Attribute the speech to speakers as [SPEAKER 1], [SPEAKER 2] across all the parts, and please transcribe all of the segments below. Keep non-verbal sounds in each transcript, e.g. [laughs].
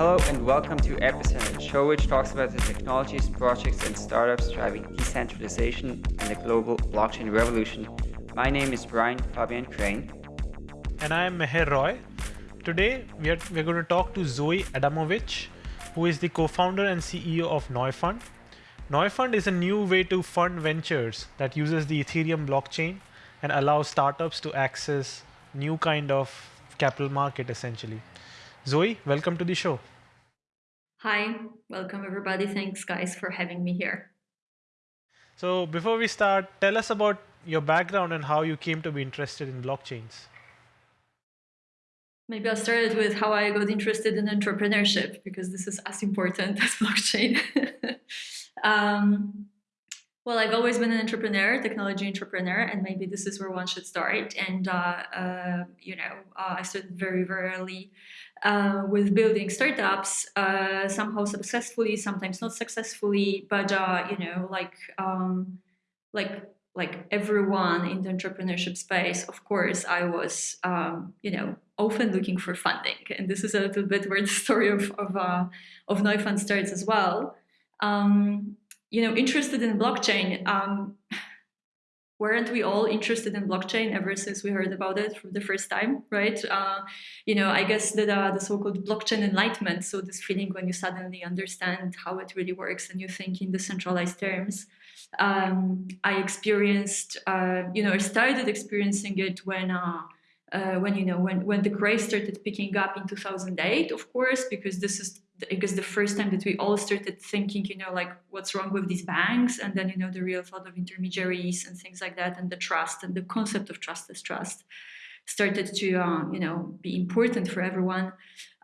[SPEAKER 1] Hello and welcome to Epicenter, show which talks about the technologies, projects and startups driving decentralization and the global blockchain revolution. My name is Brian Fabian Crain.
[SPEAKER 2] And I am Meher Roy. Today we are, we are going to talk to Zoe Adamovicz, who is the co-founder and CEO of Neufund. Neufund is a new way to fund ventures that uses the Ethereum blockchain and allows startups to access new kind of capital market essentially. Zoe, welcome to the show.
[SPEAKER 3] Hi, welcome everybody. Thanks guys for having me here.
[SPEAKER 2] So before we start, tell us about your background and how you came to be interested in blockchains.
[SPEAKER 3] Maybe I'll start with how I got interested in entrepreneurship because this is as important [laughs] as blockchain. [laughs] um, well, I've always been an entrepreneur, technology entrepreneur, and maybe this is where one should start. And, uh, uh, you know, uh, I started very, very early uh, with building startups, uh, somehow successfully, sometimes not successfully, but, uh, you know, like, um, like, like everyone in the entrepreneurship space, of course, I was, um, you know, often looking for funding. And this is a little bit where the story of, of, of Neufund starts as well. Um, you know, interested in blockchain. Weren't we all interested in blockchain ever since we heard about it for the first time, right? Uh, you know, I guess that uh, the so-called blockchain enlightenment, so this feeling when you suddenly understand how it really works and you think in decentralized terms. Um, I experienced, uh, you know, I started experiencing it when uh, uh, when you know when when the craze started picking up in 2008 of course because this is I guess the first time that we all started thinking you know like what's wrong with these banks and then you know the real thought of intermediaries and things like that and the trust and the concept of trust as trust started to uh, you know be important for everyone.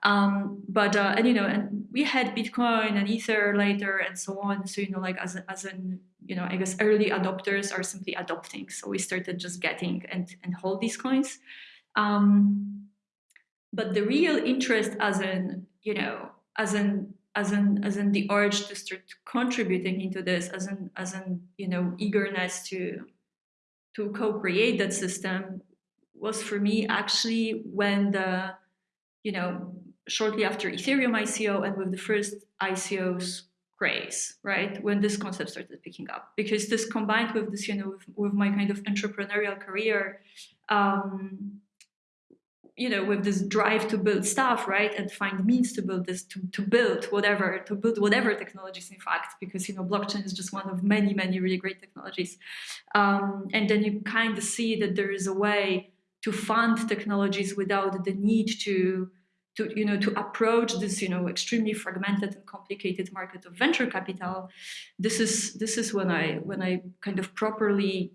[SPEAKER 3] Um, but uh, and you know and we had bitcoin and ether later and so on. So you know like as, as an you know i guess early adopters are simply adopting. So we started just getting and and hold these coins. Um, but the real interest as in, you know, as in as in as in the urge to start contributing into this, as in as in you know eagerness to to co-create that system was for me actually when the you know shortly after Ethereum ICO and with the first ICOs craze, right? When this concept started picking up, because this combined with this, you know, with, with my kind of entrepreneurial career, um, you know, with this drive to build stuff, right, and find means to build this, to, to build whatever, to build whatever technologies, in fact, because, you know, blockchain is just one of many, many really great technologies. Um, and then you kind of see that there is a way to fund technologies without the need to, to, you know, to approach this, you know, extremely fragmented and complicated market of venture capital. This is, this is when I, when I kind of properly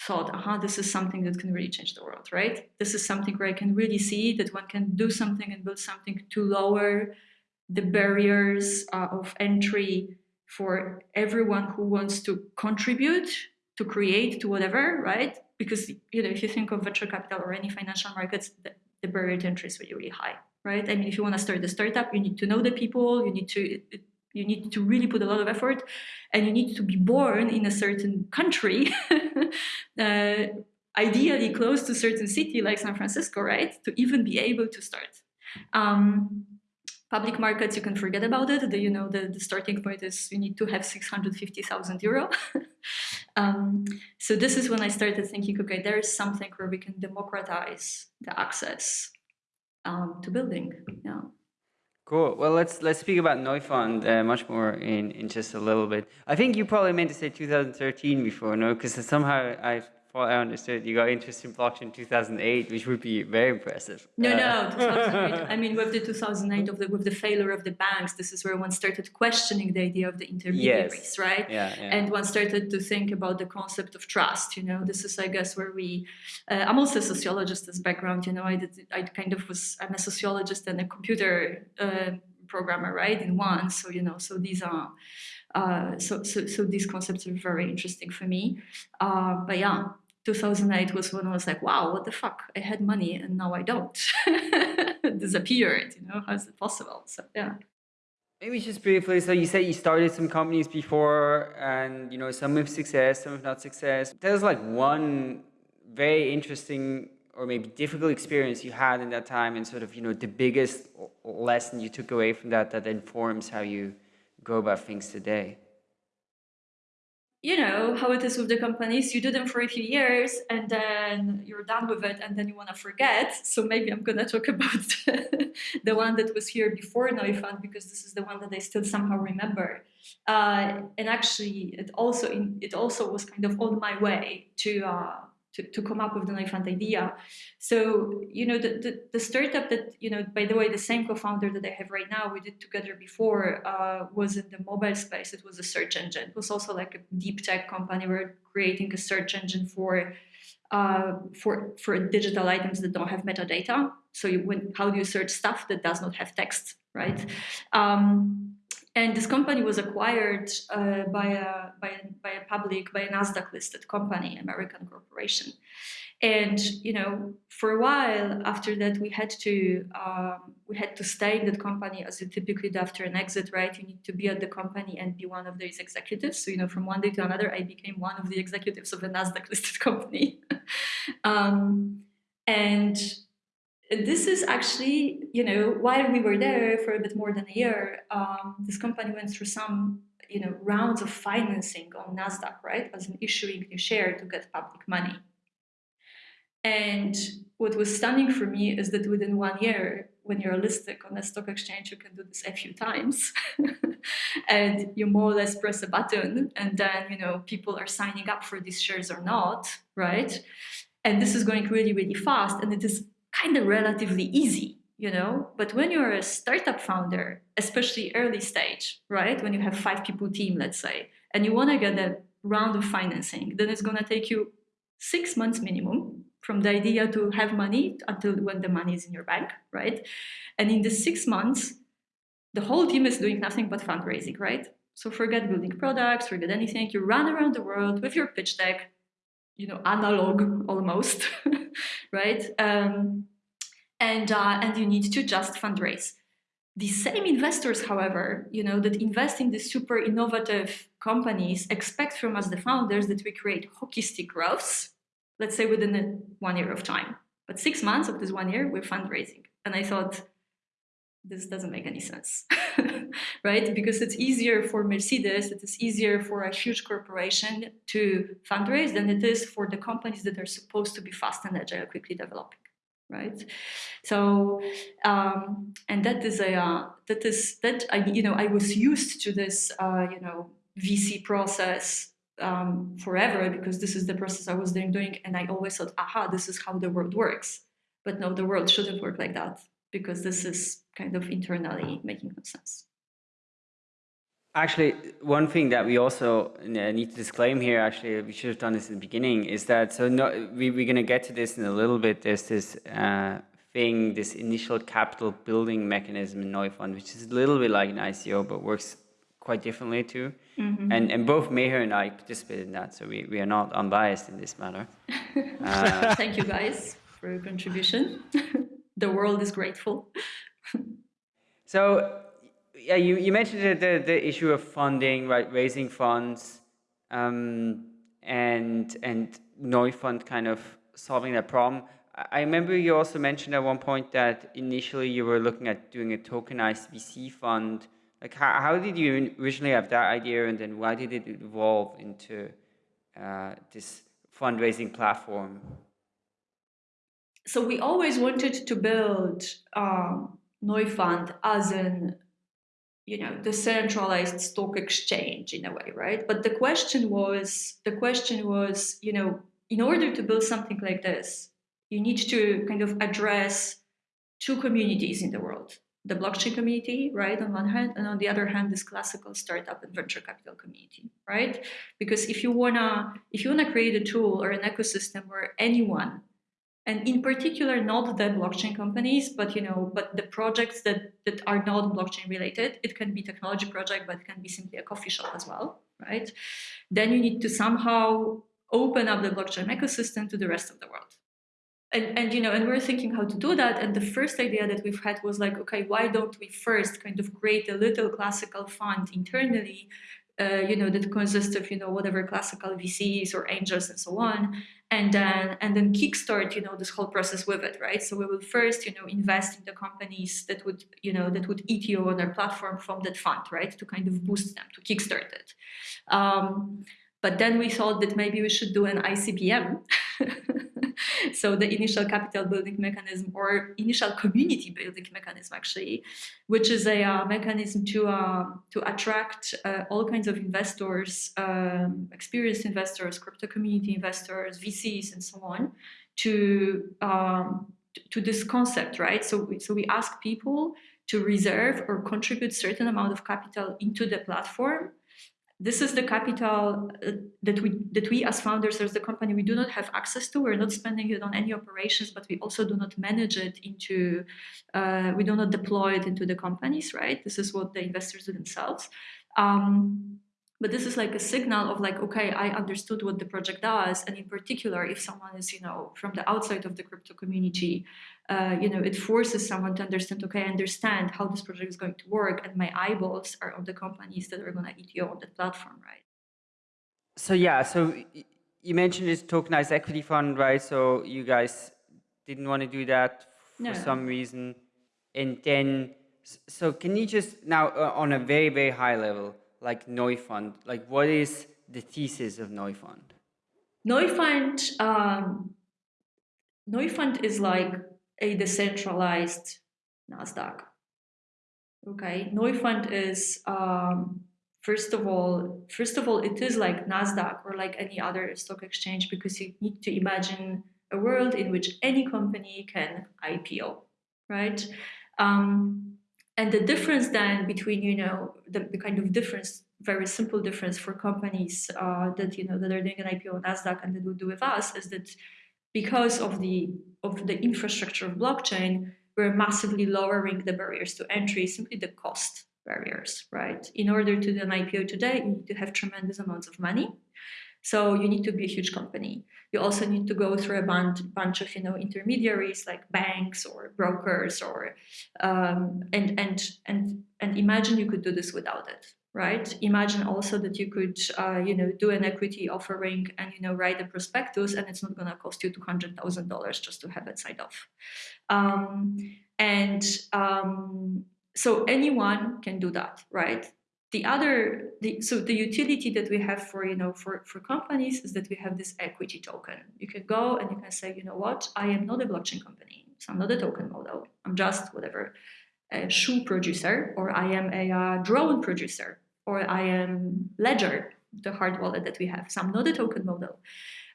[SPEAKER 3] thought, aha, this is something that can really change the world, right? This is something where I can really see that one can do something and build something to lower the barriers uh, of entry for everyone who wants to contribute, to create, to whatever, right? Because, you know, if you think of venture capital or any financial markets, the, the barrier to entry is really, really high, right? I mean, if you want to start a startup, you need to know the people, you need to you need to really put a lot of effort and you need to be born in a certain country, [laughs] uh, ideally close to a certain city like San Francisco, right? To even be able to start. Um, public markets, you can forget about it. The, you know, the, the starting point is you need to have 650,000 euro. [laughs] um, so this is when I started thinking, okay, there is something where we can democratize the access um, to building. Yeah.
[SPEAKER 1] Cool. Well, let's let's speak about Neufund uh, much more in, in just a little bit. I think you probably meant to say 2013 before, no? Because somehow I thought I understood you got interested in blockchain in 2008, which would be very impressive.
[SPEAKER 3] No, uh, no, 2008. I mean, with the 2008 of the with the failure of the banks, this is where one started questioning the idea of the intermediaries,
[SPEAKER 1] yes.
[SPEAKER 3] right?
[SPEAKER 1] Yeah, yeah,
[SPEAKER 3] And one started to think about the concept of trust. You know, this is, I guess, where we. Uh, I'm also a sociologist as background. You know, I did. I kind of was. I'm a sociologist and a computer. Uh, programmer right in one so you know so these are uh, so, so so these concepts are very interesting for me uh, but yeah 2008 was when I was like, wow, what the fuck? I had money and now I don't. [laughs] disappeared, you know, how is it possible? So, yeah.
[SPEAKER 1] Maybe just briefly, so you said you started some companies before and, you know, some with success, some with not success. There's like one very interesting or maybe difficult experience you had in that time and sort of, you know, the biggest lesson you took away from that that informs how you go about things today?
[SPEAKER 3] You know how it is with the companies. You do them for a few years and then you're done with it and then you want to forget. So maybe i'm going to talk [laughs] about the one that was here before neufund because this is the one that i still somehow remember. Uh, and actually it also in, it also was kind of on my way to uh, to, to come up with the Neufund idea. So, you know, the, the, the, startup that, you know, by the way, the same co-founder that I have right now, we did together before, uh, was in the mobile space. It was a search engine. It was also like a deep tech company. We're creating a search engine for uh, for for digital items that don't have metadata. So you, when, how do you search stuff that does not have text, right? Um, and this company was acquired uh, by, a, by, a, by a public, by a NASDAQ listed company, American corporation. And, you know, for a while after that, we had to, um, we had to stay in that company as you typically do after an exit, right? You need to be at the company and be one of those executives. So, you know, from one day to another, I became one of the executives of a NASDAQ [laughs] listed company. [laughs] um, and this is actually, you know, while we were there for a bit more than a year, um, this company went through some, you know, rounds of financing on Nasdaq, right, as an issuing new share to get public money. And what was stunning for me is that within one year, when you're listed on a stock exchange, you can do this a few times, [laughs] and you more or less press a button, and then you know people are signing up for these shares or not, right? And this is going really, really fast, and it is kind of relatively easy, you know? But when you're a startup founder, especially early stage, right? When you have five people team, let's say, and you want to get a round of financing, then it's going to take you six months minimum from the idea to have money until when the money is in your bank, right? And in the six months, the whole team is doing nothing but fundraising, right? So forget building products, forget anything. You run around the world with your pitch deck, you know, analog almost, [laughs] right? Um, and, uh, and you need to just fundraise. The same investors, however, you know, that invest in these super innovative companies expect from us, the founders, that we create hockey stick growths, let's say within a, one year of time. But six months of this one year, we're fundraising. And I thought, this doesn't make any sense, [laughs] right? Because it's easier for Mercedes, it is easier for a huge corporation to fundraise than it is for the companies that are supposed to be fast and agile, quickly developing, right? So, um, and that is a uh, that is that I you know I was used to this uh, you know VC process um, forever because this is the process I was doing, doing, and I always thought, aha, this is how the world works. But no, the world shouldn't work like that because this is kind of internally making no sense.
[SPEAKER 1] Actually, one thing that we also need to disclaim here, actually, we should have done this in the beginning, is that, so no, we, we're going to get to this in a little bit, there's this uh, thing, this initial capital building mechanism in Neufund, which is a little bit like an ICO, but works quite differently too. Mm -hmm. And, and both Meher and I participated in that, so we, we are not unbiased in this matter.
[SPEAKER 3] Uh, [laughs] Thank you guys for your contribution. [laughs] the world is grateful. [laughs]
[SPEAKER 1] so, yeah, you, you mentioned the, the, the, issue of funding, right, raising funds, um, and and Neufund kind of solving that problem. I remember you also mentioned at one point that initially you were looking at doing a tokenized VC fund. Like, how, how did you originally have that idea, and then why did it evolve into uh, this fundraising platform?
[SPEAKER 3] so we always wanted to build um, Neufund as an you know the centralized stock exchange in a way right? But the question was the question was you know in order to build something like this you need to kind of address two communities in the world the blockchain community right on one hand and on the other hand this classical startup and venture capital community right? Because if you wanna if you wanna create a tool or an ecosystem where anyone and in particular not the blockchain companies but you know but the projects that that are not blockchain related. It can be technology project but it can be simply a coffee shop as well right? Then you need to somehow open up the blockchain ecosystem to the rest of the world. And and you know and we're thinking how to do that. And the first idea that we've had was like okay why don't we first kind of create a little classical fund internally uh, you know, that consists of, you know, whatever classical VCs or angels and so on, and then and then kickstart, you know, this whole process with it, right? So we will first, you know, invest in the companies that would, you know, that would ETO on our platform from that fund, right, to kind of boost them, to kickstart it. Um, but then we thought that maybe we should do an ICBM. [laughs] [laughs] so the initial capital building mechanism or initial community building mechanism actually, which is a uh, mechanism to, uh, to attract uh, all kinds of investors, um, experienced investors, crypto community investors, VCs and so on to, um, to this concept, right? So we, so we ask people to reserve or contribute certain amount of capital into the platform this is the capital uh, that we that we as founders as the company we do not have access to. We're not spending it on any operations but we also do not manage it into uh, we do not deploy it into the companies right? This is what the investors do themselves. Um, but this is like a signal of like okay i understood what the project does and in particular if someone is you know from the outside of the crypto community uh, you know, it forces someone to understand, okay, I understand how this project is going to work, and my eyeballs are on the companies that are going to ETO on that platform, right?
[SPEAKER 1] So yeah, so you mentioned this tokenized equity fund, right? So you guys didn't want to do that for no. some reason, and then so can you just now uh, on a very very high level, like Neufund, like what is the thesis of Neufund?
[SPEAKER 3] Neufund, um, Neufund is like a decentralized NASDAQ. Okay, Neufund is, um, first of all, first of all, it is like NASDAQ or like any other stock exchange because you need to imagine a world in which any company can IPO, right? Um, and the difference then between, you know, the, the kind of difference, very simple difference for companies uh, that, you know, that are doing an IPO on NASDAQ and that will do with us is that because of the of the infrastructure of blockchain, we're massively lowering the barriers to entry, simply the cost barriers, right? In order to do an IPO today, you need to have tremendous amounts of money. So you need to be a huge company. You also need to go through a bunch, of you know intermediaries like banks or brokers or um, and and and and imagine you could do this without it, right? Imagine also that you could, uh, you know, do an equity offering and, you know, write a prospectus and it's not going to cost you $200,000 just to have it signed off. Um, and um, so anyone can do that, right? The other, the, so the utility that we have for, you know, for, for companies is that we have this equity token. You can go and you can say, you know what, I am not a blockchain company. So I'm not a token model. I'm just whatever, a shoe producer, or I am a uh, drone producer, or I am Ledger, the hard wallet that we have. So I'm not a token model,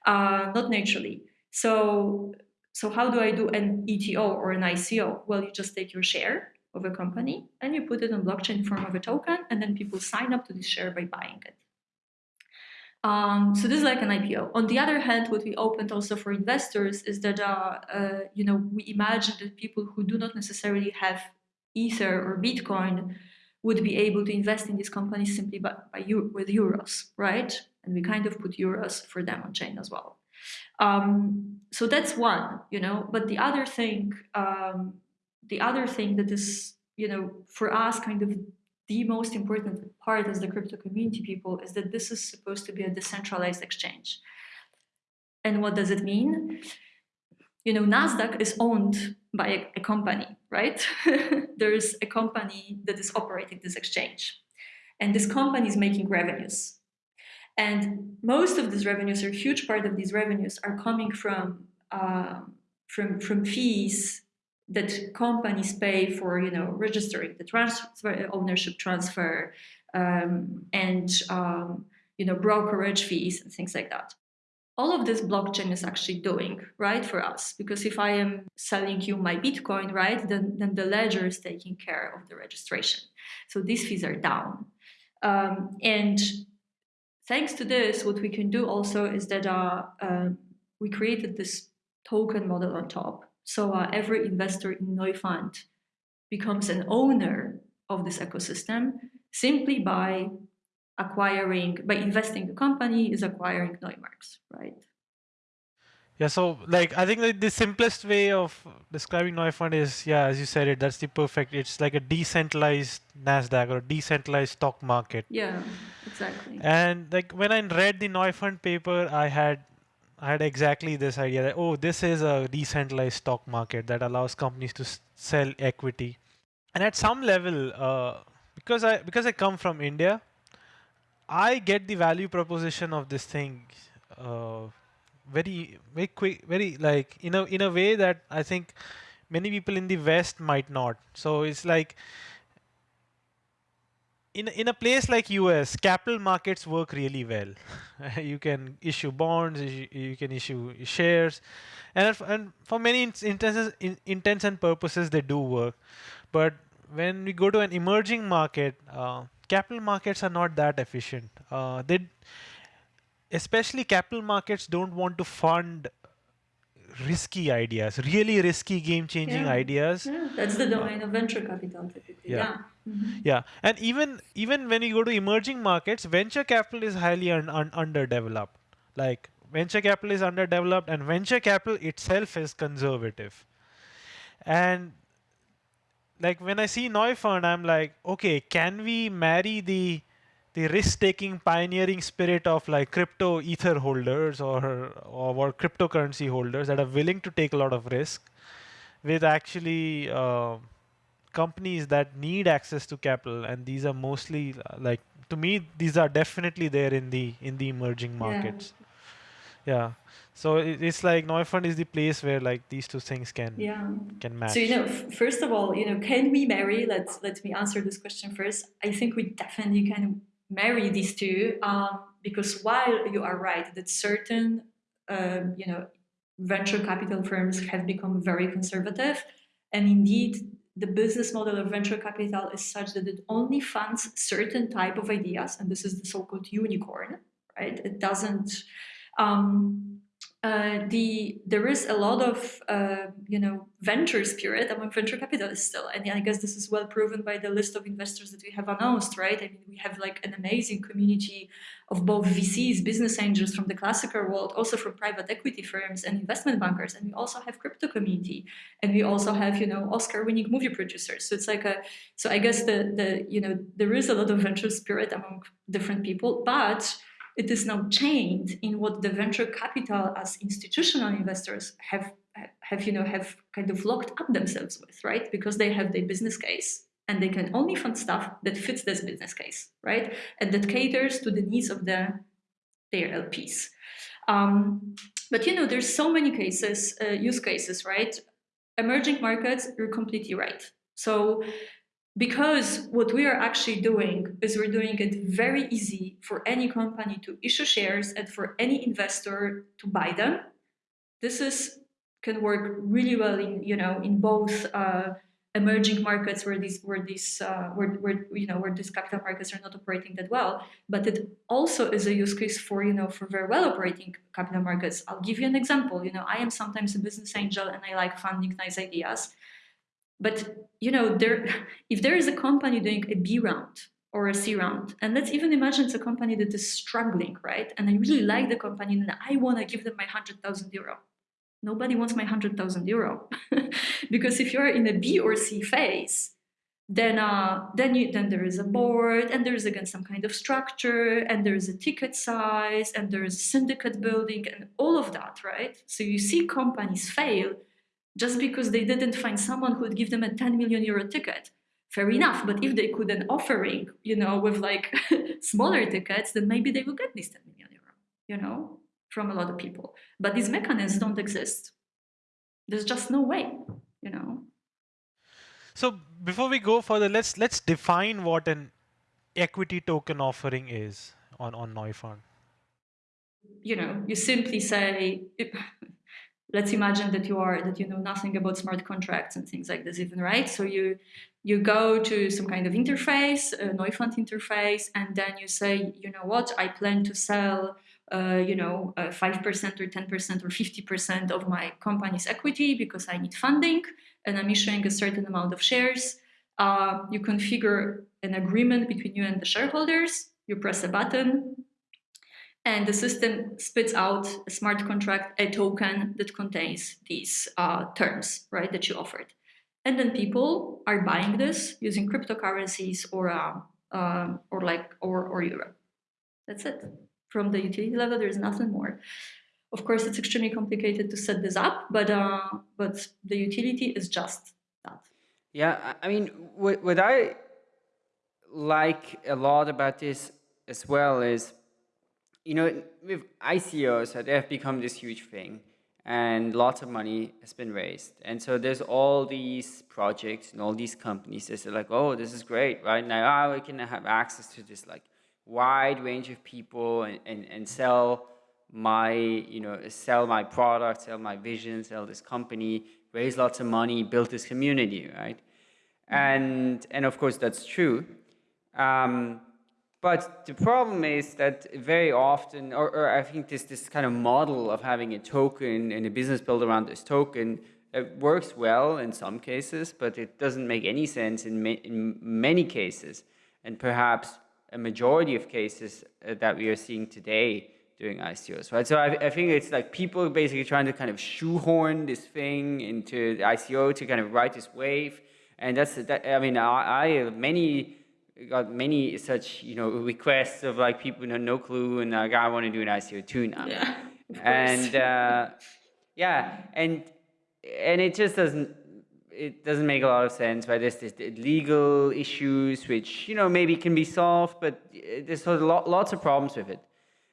[SPEAKER 3] uh, not naturally. So, so how do I do an ETO or an ICO? Well, you just take your share of a company and you put it on blockchain form of a token, and then people sign up to this share by buying it. Um, so this is like an IPO. On the other hand, what we opened also for investors is that uh, uh, you know we imagine that people who do not necessarily have Ether or Bitcoin would be able to invest in these companies simply by, by with euros, right? And we kind of put euros for them on chain as well. Um, so that's one, you know. But the other thing, um, the other thing that is, you know, for us, kind of the most important part as the crypto community people is that this is supposed to be a decentralized exchange. And what does it mean? You know, Nasdaq is owned by a, a company, right? [laughs] There's a company that is operating this exchange. And this company is making revenues. And most of these revenues, or a huge part of these revenues, are coming from, uh, from, from fees that companies pay for, you know, registering the transfer, ownership transfer, um, and, um, you know, brokerage fees and things like that all of this blockchain is actually doing, right, for us. Because if I am selling you my Bitcoin, right, then, then the ledger is taking care of the registration. So these fees are down. Um, and thanks to this, what we can do also is that uh, uh, we created this token model on top. So uh, every investor in Neufund becomes an owner of this ecosystem simply by acquiring, by investing the company is acquiring Neumarks, right?
[SPEAKER 2] Yeah, so like I think the simplest way of describing Neufund is, yeah, as you said it, that's the perfect. It's like a decentralized Nasdaq or a decentralized stock market.
[SPEAKER 3] Yeah, exactly. exactly.
[SPEAKER 2] And like when I read the Neufund paper, I had I had exactly this idea that oh, this is a decentralized stock market that allows companies to sell equity. And at some level, uh, because I because I come from India, I get the value proposition of this thing uh, very very quick, very like in a in a way that I think many people in the West might not. So it's like in in a place like US, capital markets work really well. [laughs] you can issue bonds, you, you can issue shares, and and for many int- intents in, intents and purposes they do work. But when we go to an emerging market, uh, capital markets are not that efficient. Uh, they especially capital markets don't want to fund risky ideas, really risky game-changing
[SPEAKER 3] Yeah.
[SPEAKER 2] ideas.
[SPEAKER 3] Yeah, that's the domain of venture capital typically.
[SPEAKER 2] Yeah.
[SPEAKER 3] Yeah. Mhm.
[SPEAKER 2] Yeah, and even even when you go to emerging markets, venture capital is highly un- un- underdeveloped. Like venture capital is underdeveloped, and venture capital itself is conservative. And like when I see Neufund, I'm like, okay, can we marry the the risk-taking, pioneering spirit of like crypto ether holders or, or or cryptocurrency holders that are willing to take a lot of risk with actually uh, companies that need access to capital and these are mostly like to me these are definitely there in the in the emerging markets yeah, so it, it's like Neufund is the place where like these two things can
[SPEAKER 3] Yeah.
[SPEAKER 2] can match
[SPEAKER 3] So you know, f- first of all, you know, can we marry? Let's let me answer this question first. I think we definitely can marry these two um, because while you are right that certain, um, you know, venture capital firms have become very conservative, and indeed the business model of venture capital is such that it only funds certain type of ideas, and this is the so-called unicorn, right? It doesn't. Um, uh, the there is a lot of uh, you know venture spirit among venture capitalists still, and I guess this is well proven by the list of investors that we have announced, right? I mean, we have like an amazing community of both VCs, business angels from the classical world, also from private equity firms and investment bankers, and we also have crypto community, and we also have you know Oscar-winning movie producers. So it's like a so I guess the the you know there is a lot of venture spirit among different people, but it is now chained in what the venture capital as institutional investors have have you know have kind of locked up themselves with right? Because they have their business case and they can only fund stuff that fits this business case right? And that caters to the needs of the their lps um, but you know there's so many cases uh, use cases right? Emerging markets you're completely right. So because what we are actually doing is we're doing it very easy for any company to issue shares and for any investor to buy them. This is can work really well in you know in both uh, emerging markets where these where these uh, where, where you know where these capital markets are not operating that well. But it also is a use case for you know for very well operating capital markets. I'll give you an example. You know i am sometimes a business angel and i like funding nice ideas but you know, there, if there is a company doing a B round or a C round, and let's even imagine it's a company that is struggling, right? And I really like the company, and I want to give them my hundred thousand euro. Nobody wants my hundred thousand euro, [laughs] because if you're in a B or C phase, then uh, then you then there is a board, and there is again some kind of structure, and there is a ticket size, and there is syndicate building, and all of that, right? So you see companies fail just because they didn't find someone who would give them a 10 million euro ticket fair enough. But if they could an offering you know with like [laughs] smaller tickets then maybe they will get this 10 million euro you know from a lot of people. But these mechanisms don't exist. There's just no way you know?
[SPEAKER 2] So before we go further let's let's define what an equity token offering is on on Neufund.
[SPEAKER 3] You know you simply say let's imagine that you are that you know nothing about smart contracts and things like this even right? So you you go to some kind of interface a neufund interface and then you say you know what? I plan to sell uh, you know uh, 5% or 10% or 50% of my company's equity because i need funding and i'm issuing a certain amount of shares. Uh, you configure an agreement between you and the shareholders. You press a button and the system spits out a smart contract, a token that contains these uh, terms, right, that you offered. And then people are buying this using cryptocurrencies or uh, uh, or like or or euro. That's it. From the utility level, there's nothing more. Of course, it's extremely complicated to set this up, but uh, but the utility is just that.
[SPEAKER 1] Yeah, I mean, what, what I like a lot about this as well is, you know, with ICOs, they have become this huge thing and lots of money has been raised. And so there's all these projects and all these companies that are like, oh, this is great, right? Now oh, we can have access to this like wide range of people and, and, and sell my, you know, sell my product, sell my vision, sell this company, raise lots of money, build this community, right? And, and of course that's true. Um, but the problem is that very often, or, or, I think this, this kind of model of having a token and a business built around this token it works well in some cases, but it doesn't make any sense in, ma in many cases. And perhaps a majority of cases uh, that we are seeing today doing ICOs, right? So I, I, think it's like people basically trying to kind of shoehorn this thing into the ICO to kind of ride this wave. And that's, that, I mean, I, I many got many such you know requests of like people who have no clue and like I want to do an ICO too now.
[SPEAKER 3] Yeah,
[SPEAKER 1] and uh, yeah, and and it just doesn't it doesn't make a lot of sense. Right? There's this legal issues which you know maybe can be solved, but there's sort of lots of problems with it.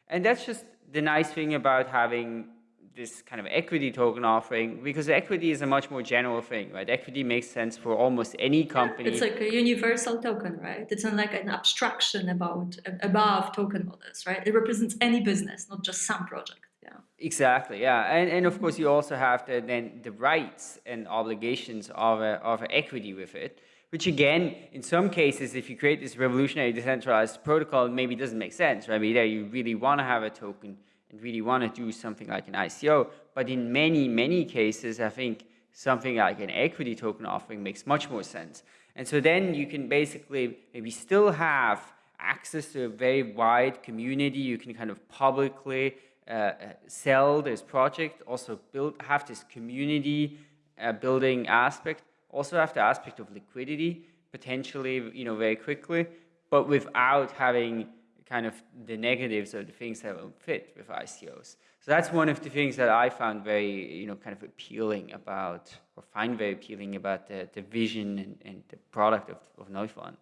[SPEAKER 1] And that's just the nice thing about having this kind of equity token offering because equity is a much more general thing, right? Equity makes sense for almost any company.
[SPEAKER 3] It's like a universal token, right? It's not like an abstraction about above token models, right? It represents any business, not just some project. Yeah.
[SPEAKER 1] Exactly. Yeah, and and of course you also have the then the rights and obligations of a, of equity with it. Which again, in some cases, if you create this revolutionary decentralized protocol, maybe doesn't make sense, right? Maybe there you really want to have a token and really want to do something like an ICO. But in many, many cases, I think something like an equity token offering makes much more sense. And so then you can basically maybe still have access to a very wide community. You can kind of publicly uh, uh sell this project, also build, have this community uh, building aspect, also have the aspect of liquidity, potentially, you know, very quickly, but without having kind of the negatives or the things that will fit with ICOs. So that's one of the things that I found very, you know, kind of appealing about, or find very appealing about the, the vision and, and the product of, of Neufund.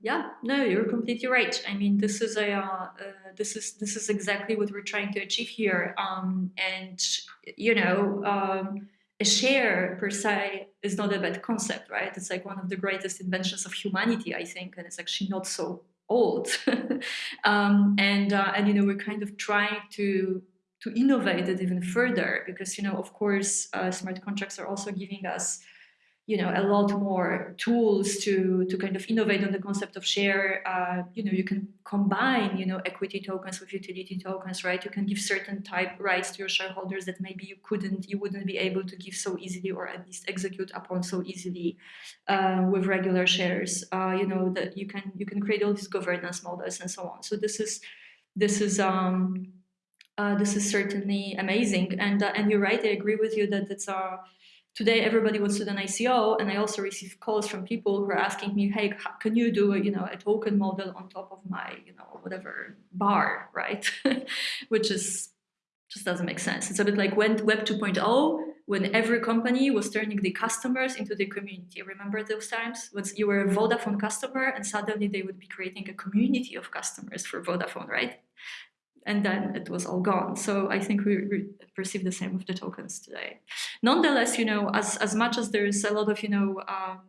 [SPEAKER 3] Yeah, no, you're completely right. I mean, this is a uh, uh, this is this is exactly what we're trying to achieve here. Um, and you know, um, a share per se is not a bad concept, right? It's like one of the greatest inventions of humanity, I think, and it's actually not so old. [laughs] um, and, uh, and, you know, we're kind of trying to, to innovate it even further because, you know, of course, uh, smart contracts are also giving us you know, a lot more tools to, to kind of innovate on the concept of share. Uh, you know, you can combine, you know, equity tokens with utility tokens, right? You can give certain type rights to your shareholders that maybe you couldn't, you wouldn't be able to give so easily or at least execute upon so easily uh, with regular shares. Uh, you know, that you can, you can create all these governance models and so on. So this is, this is, um, uh, this is certainly amazing. And, uh, and you're right, I agree with you that it's a, today everybody wants to do an ICO, and I also receive calls from people who are asking me, hey, can you do a, you know, a token model on top of my, you know, whatever bar, right? [laughs] Which is just doesn't make sense. It's a bit like when Web 2.0, when every company was turning the customers into the community. Remember those times? When you were a Vodafone customer and suddenly they would be creating a community of customers for Vodafone, right? And then it was all gone. So I think we, perceive the same with the tokens today. Nonetheless, you know, as, as much as there is a lot of, you know, um,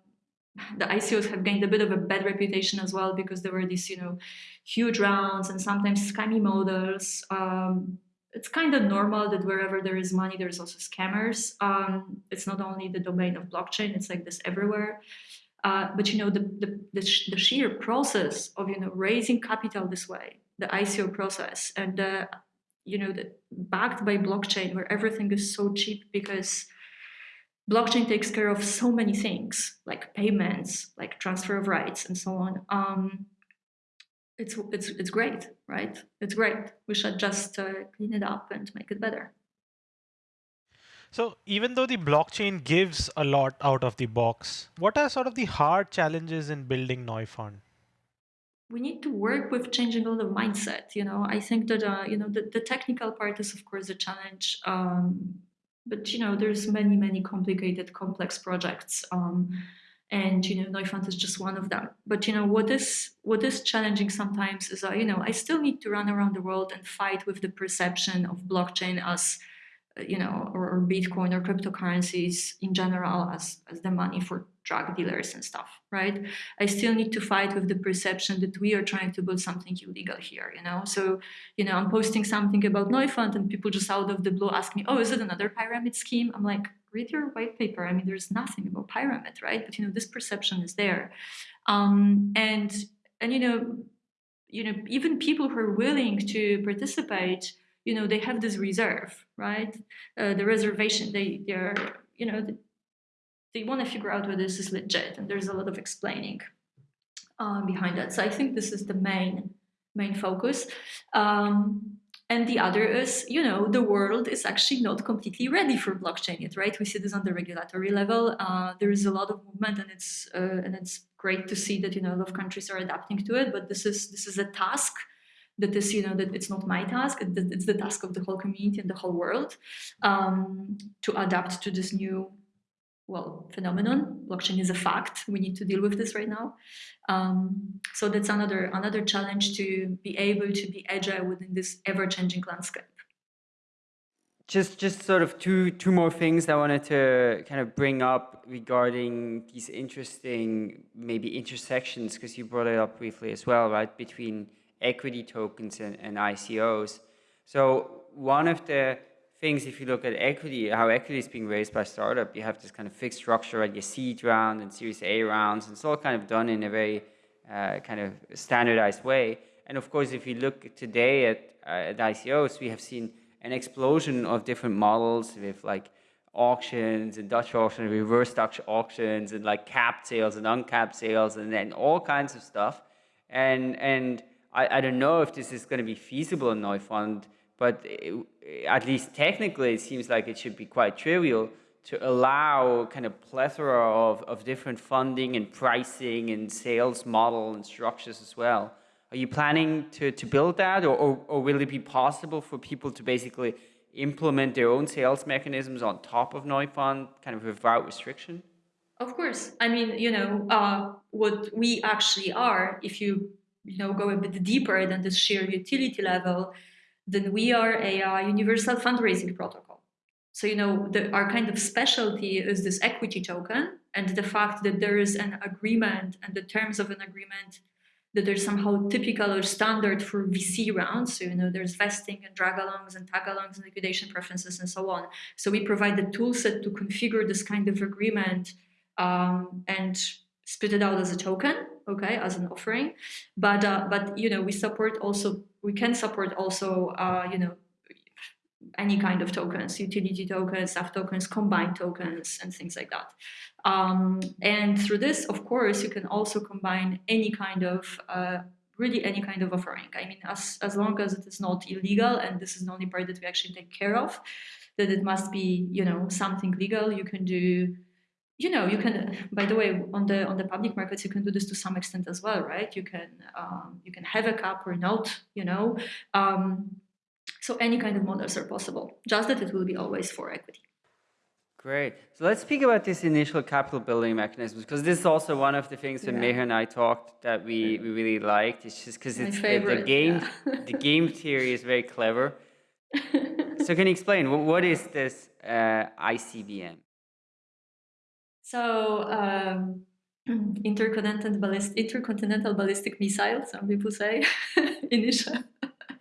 [SPEAKER 3] the ICOs have gained a bit of a bad reputation as well because there were these, you know, huge rounds and sometimes scammy models. Um, it's kind of normal that wherever there is money, there's also scammers. Um, it's not only the domain of blockchain, it's like this everywhere. Uh, but you know the, the, the, the, sheer process of you know raising capital this way the ICO process and uh, you know the, backed by blockchain where everything is so cheap because blockchain takes care of so many things like payments like transfer of rights and so on. Um, it's it's it's great right? It's great. We should just uh, clean it up and make it better.
[SPEAKER 2] So even though the blockchain gives a lot out of the box what are sort of the hard challenges in building neufund
[SPEAKER 3] we need to work with changing all the mindset. You know, I think that uh, you know the, the technical part is of course a challenge, um, but you know there's many many complicated complex projects. Um, and you know Neufund is just one of them. But you know what is what is challenging sometimes is uh, you know I still need to run around the world and fight with the perception of blockchain as you know, or, or, Bitcoin or cryptocurrencies in general as, as the money for drug dealers and stuff, right? I still need to fight with the perception that we are trying to build something illegal here, you know? So, you know, I'm posting something about Neufund and people just out of the blue ask me, oh, is it another pyramid scheme? I'm like, read your white paper. I mean, there's nothing about pyramid, right? But, you know, this perception is there. Um, and, and, you know, you know, even people who are willing to participate you know, they have this reserve, right? Uh, the reservation, they, they're, you know, they, they want to figure out whether this is legit, and there's a lot of explaining uh, behind that. So I think this is the main main focus. Um, and the other is, you know, the world is actually not completely ready for blockchain yet, right? We see this on the regulatory level. Uh, there is a lot of movement, and it's uh, and it's great to see that you know a lot of countries are adapting to it. But this is this is a task that is, you know, that it's not my task, it's the task of the whole community and the whole world um, to adapt to this new, well, phenomenon. Blockchain is a fact. We need to deal with this right now. Um, so that's another another challenge to be able to be agile within this ever-changing landscape.
[SPEAKER 1] Just, just sort of two, two more things I wanted to kind of bring up regarding these interesting maybe intersections, because you brought it up briefly as well, right, between equity tokens and, and ICOs. So one of the things, if you look at equity, how equity is being raised by startup, you have this kind of fixed structure at your seed round and Series A rounds, and it's all kind of done in a very uh, kind of standardized way. And of course, if you look today at, uh, at ICOs, we have seen an explosion of different models with like auctions and Dutch auctions, reverse Dutch auctions, and like capped sales and uncapped sales, and then all kinds of stuff. And and I, I don't know if this is going to be feasible in Neufund, but it, at least technically it seems like it should be quite trivial to allow kind of plethora of, of different funding and pricing and sales model and structures as well. Are you planning to, to build that or, or, or will it be possible for people to basically implement their own sales mechanisms on top of Neufund kind of without restriction?
[SPEAKER 3] Of course. I mean, you know, uh, what we actually are, if you you know, go a bit deeper than the sheer utility level, then we are a uh, universal fundraising protocol. So, you know, the, our kind of specialty is this equity token and the fact that there is an agreement and the terms of an agreement that they're somehow typical or standard for VC rounds. So, you know, there's vesting and drag-alongs and tag-alongs and liquidation preferences and so on. So we provide the toolset to configure this kind of agreement um, and spit it out as a token, okay, as an offering. But uh, but you know we support also we can support also uh, you know any kind of tokens, utility tokens, staff tokens, combined tokens, and things like that. Um, and through this, of course, you can also combine any kind of uh, really any kind of offering. I mean, as as long as it is not illegal, and this is the only part that we actually take care of, that it must be you know something legal. You can do you know, you can. By the way, on the on the public markets, you can do this to some extent as well, right? You can um, you can have a cap or not, you know. Um, so any kind of models are possible. Just that it will be always for equity.
[SPEAKER 1] Great. So let's speak about this initial capital building mechanisms because this is also one of the things that yeah. Meher and I talked that we, we really liked. It's just because it's the, the, game yeah. [laughs] the game theory is very clever. [laughs] so can you explain what is this uh, ICBM?
[SPEAKER 3] So um, [clears throat] intercontinental, ballist, intercontinental ballistic missile, some people say, [laughs] initial,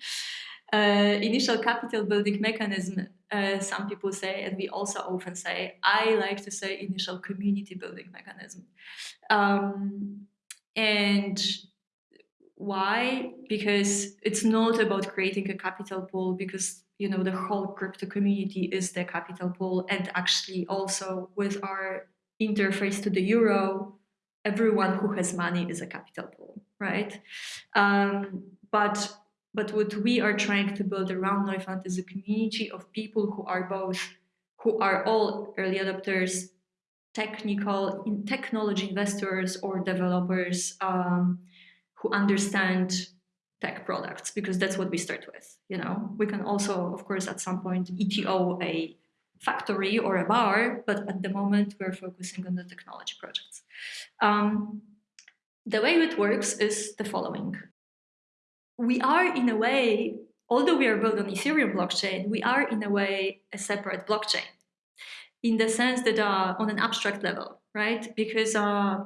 [SPEAKER 3] [laughs] uh, initial capital building mechanism, uh, some people say, and we also often say, I like to say initial community building mechanism. Um, and why? Because it's not about creating a capital pool because you know the whole crypto community is the capital pool and actually also with our interface to the euro, everyone who has money is a capital pool, right? Um, but but what we are trying to build around Neufund is a community of people who are both, who are all early adopters, technical, in technology investors or developers, um, who understand tech products because that's what we start with. You know, we can also, of course, at some point ETO a factory or a bar, but at the moment we're focusing on the technology projects. Um, the way it works is the following. We are in a way, although we are built on Ethereum blockchain, we are in a way a separate blockchain in the sense that uh, on an abstract level, right? Because uh,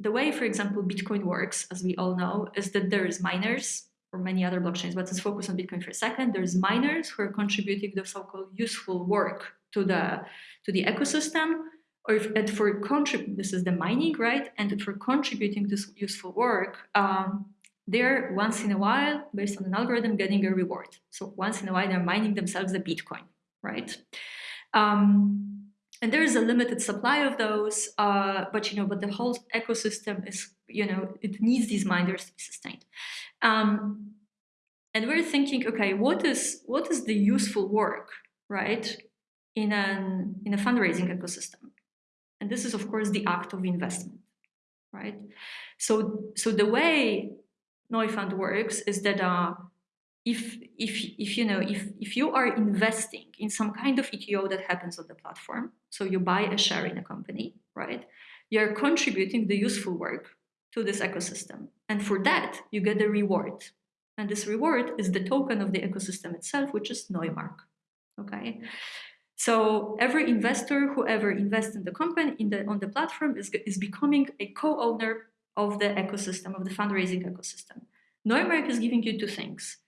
[SPEAKER 3] the way, for example, Bitcoin works, as we all know, is that there is miners or many other blockchains, but let's focus on Bitcoin for a second. There's miners who are contributing the so-called useful work to the to the ecosystem, or if, and for contrib this is the mining, right? And for contributing this useful work, um, they're once in a while, based on an algorithm, getting a reward. So once in a while, they're mining themselves a Bitcoin, right? Um, and there is a limited supply of those, uh, but you know, but the whole ecosystem is, you know, it needs these miners to be sustained. Um, and we're thinking, okay, what is what is the useful work, right, in an in a fundraising ecosystem? And this is, of course, the act of investment, right? So so the way Neufund works is that uh, if if if you know if if you are investing in some kind of ETO that happens on the platform, so you buy a share in a company, right? You're contributing the useful work to this ecosystem. And for that, you get a reward. And this reward is the token of the ecosystem itself, which is Neumark. Okay. So every investor who ever invests in the company in the on the platform is, is becoming a co-owner of the ecosystem, of the fundraising ecosystem. Neumark is giving you two things.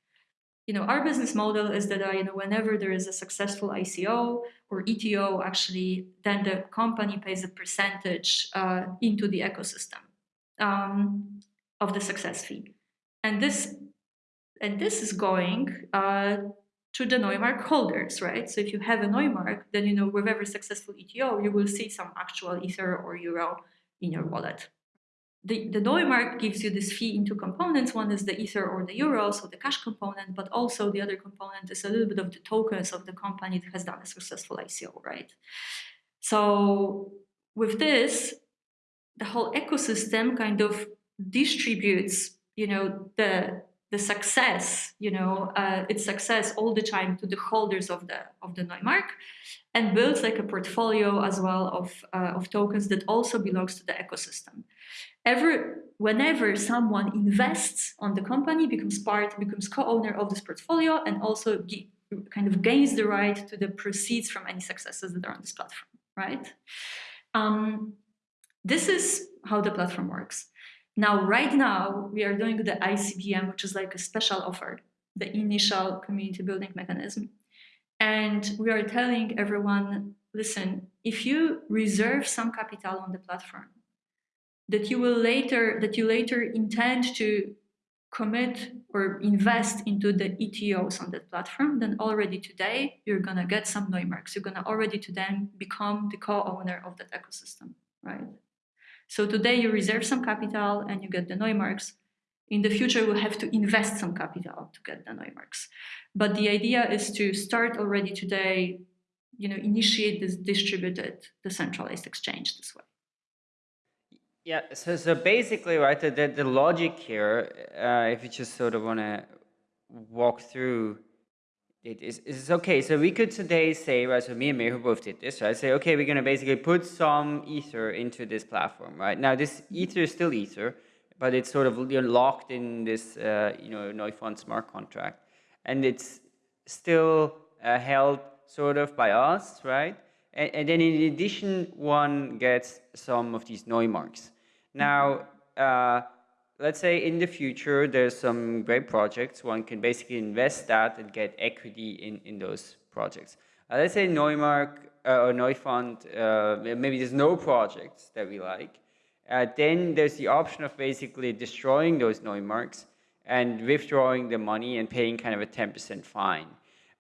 [SPEAKER 3] You know, our business model is that uh, you know whenever there is a successful ICO or ETO, actually, then the company pays a percentage uh, into the ecosystem um, of the success fee. And this, and this is going uh, to the Neumark holders, right? So if you have a Neumark, then you know with every successful ETO, you will see some actual Ether or Euro in your wallet. The, the Neumark gives you this fee in two components. One is the Ether or the Euro, so the cash component, but also the other component is a little bit of the tokens of the company that has done a successful ICO, right? So with this, the whole ecosystem kind of distributes, you know, the the success, you know, uh, its success all the time to the holders of the of the Neumark, and builds like a portfolio as well of uh, of tokens that also belongs to the ecosystem. Ever, whenever someone invests on the company, becomes part, becomes co-owner of this portfolio, and also kind of gains the right to the proceeds from any successes that are on this platform, right? Um, this is how the platform works. Now, right now, we are doing the ICBM, which is like a special offer, the initial community building mechanism. And we are telling everyone, listen, if you reserve some capital on the platform, that you will later, that you later intend to commit or invest into the ETOs on that platform, then already today, you're gonna get some Neumarks. You're gonna already to then become the co-owner of that ecosystem, right? So today you reserve some capital and you get the Neumarks. In the future, we'll have to invest some capital to get the Neumarks. But the idea is to start already today, you know, initiate this distributed decentralized exchange this way.
[SPEAKER 1] Yeah, so, so basically, right, the, the, the logic here, uh, if you just sort of want to walk through it is, is okay. So we could today say, right, so me and Meher both did this, right? Say, okay, we're going to basically put some Ether into this platform, right? Now, this Ether is still Ether, but it's sort of locked in this, uh, you know, Neufund smart contract. And it's still uh, held sort of by us, right? And, and, then in addition, one gets some of these Neumarks. Now, uh, let's say in the future there's some great projects, one can basically invest that and get equity in, in those projects. Uh, let's say Neumark uh, or Neufund, uh, maybe there's no projects that we like. Uh, then there's the option of basically destroying those Neumarks and withdrawing the money and paying kind of a 10% fine.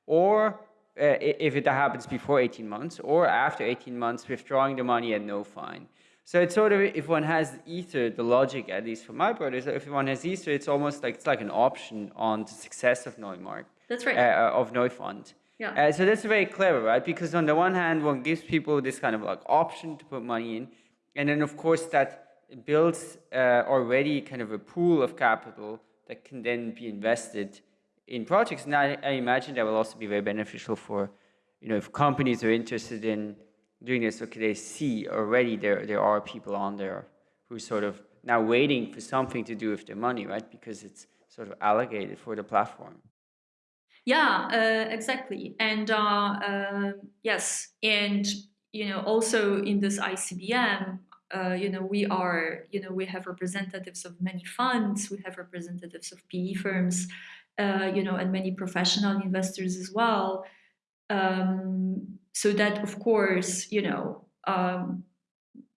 [SPEAKER 1] Or uh, if it happens before 18 months, or after 18 months, withdrawing the money at no fine. So it's sort of, if one has Ether, the logic, at least for my part, is if one has Ether, it's almost like, it's like an option on the success of Neumark.
[SPEAKER 3] That's right.
[SPEAKER 1] Uh, of Neufund.
[SPEAKER 3] Yeah.
[SPEAKER 1] Uh, so that's very clever, right? Because on the one hand, one gives people this kind of like option to put money in. And then of course that builds uh, already kind of a pool of capital that can then be invested in projects. And I, I, imagine that will also be very beneficial for, you know, if companies are interested in doing this, okay, they see already there, there are people on there who sort of now waiting for something to do with their money, right? Because it's sort of allocated for the platform.
[SPEAKER 3] Yeah, uh, exactly. And uh, uh, yes, and you know, also in this ICBM, uh, you know, we are, you know, we have representatives of many funds, we have representatives of PE firms, uh, you know, and many professional investors as well. Um, so that, of course, you know, um,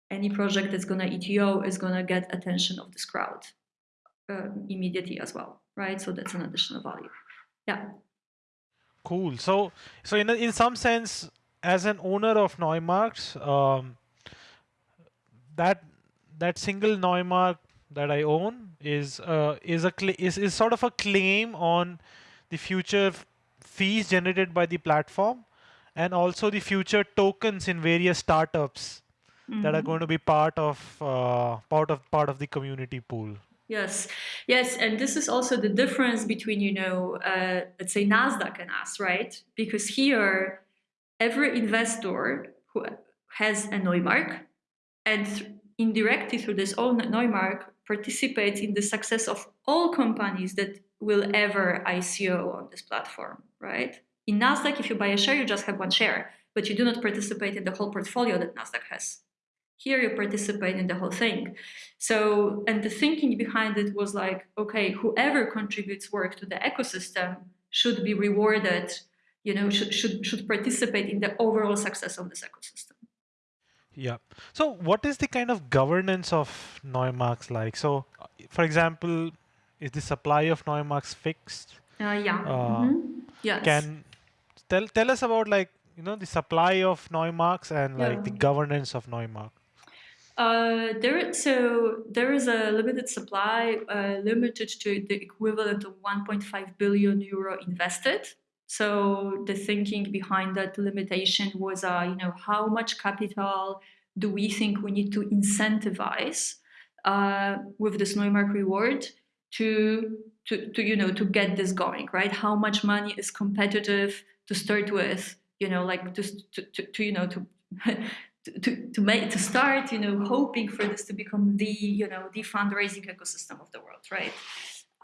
[SPEAKER 3] any project that's going to ETO is going to get attention of this crowd um, immediately as well, right? So that's an additional value. Yeah.
[SPEAKER 2] Cool. So, so in in some sense, as an owner of Neumarks, um, that that single Neumark that I own is uh, is a is is sort of a claim on the future fees generated by the platform, and also the future tokens in various startups mm -hmm. that are mm-hmm. going to be part of uh, part of part of the community pool.
[SPEAKER 3] Yes, yes, and this is also the difference between you know, uh, let's say Nasdaq and us, right? Because here, every investor who has a Neumark and th indirectly through this own Neumark participates in the success of all companies that will ever ICO on this platform, right? In Nasdaq, if you buy a share, you just have one share, but you do not participate in the whole portfolio that Nasdaq has. Here you participate in the whole thing. So, and the thinking behind it was like, okay, whoever contributes work to the ecosystem should be rewarded, you know, should, should, should participate in the overall success of this ecosystem.
[SPEAKER 2] Yeah. So what is the kind of governance of Neumarks like? So, for example, is the supply of Neumarks fixed?
[SPEAKER 3] Uh, yeah. Uh, mm -hmm. Yes.
[SPEAKER 2] Can tell tell us about like you know the supply of Neumarks and like yeah. the governance of Neumark.
[SPEAKER 3] Uh, there, so there is a limited supply, uh, limited to the equivalent of 1.5 billion euro invested. So the thinking behind that limitation was, uh, you know, how much capital do we think we need to incentivize uh, with this Neumark reward to, to, to, you know, to get this going, right? How much money is competitive to start with, you know, like just to, to, to you know, to [laughs] to, to make to start you know hoping for this to become the you know the fundraising ecosystem of the world right?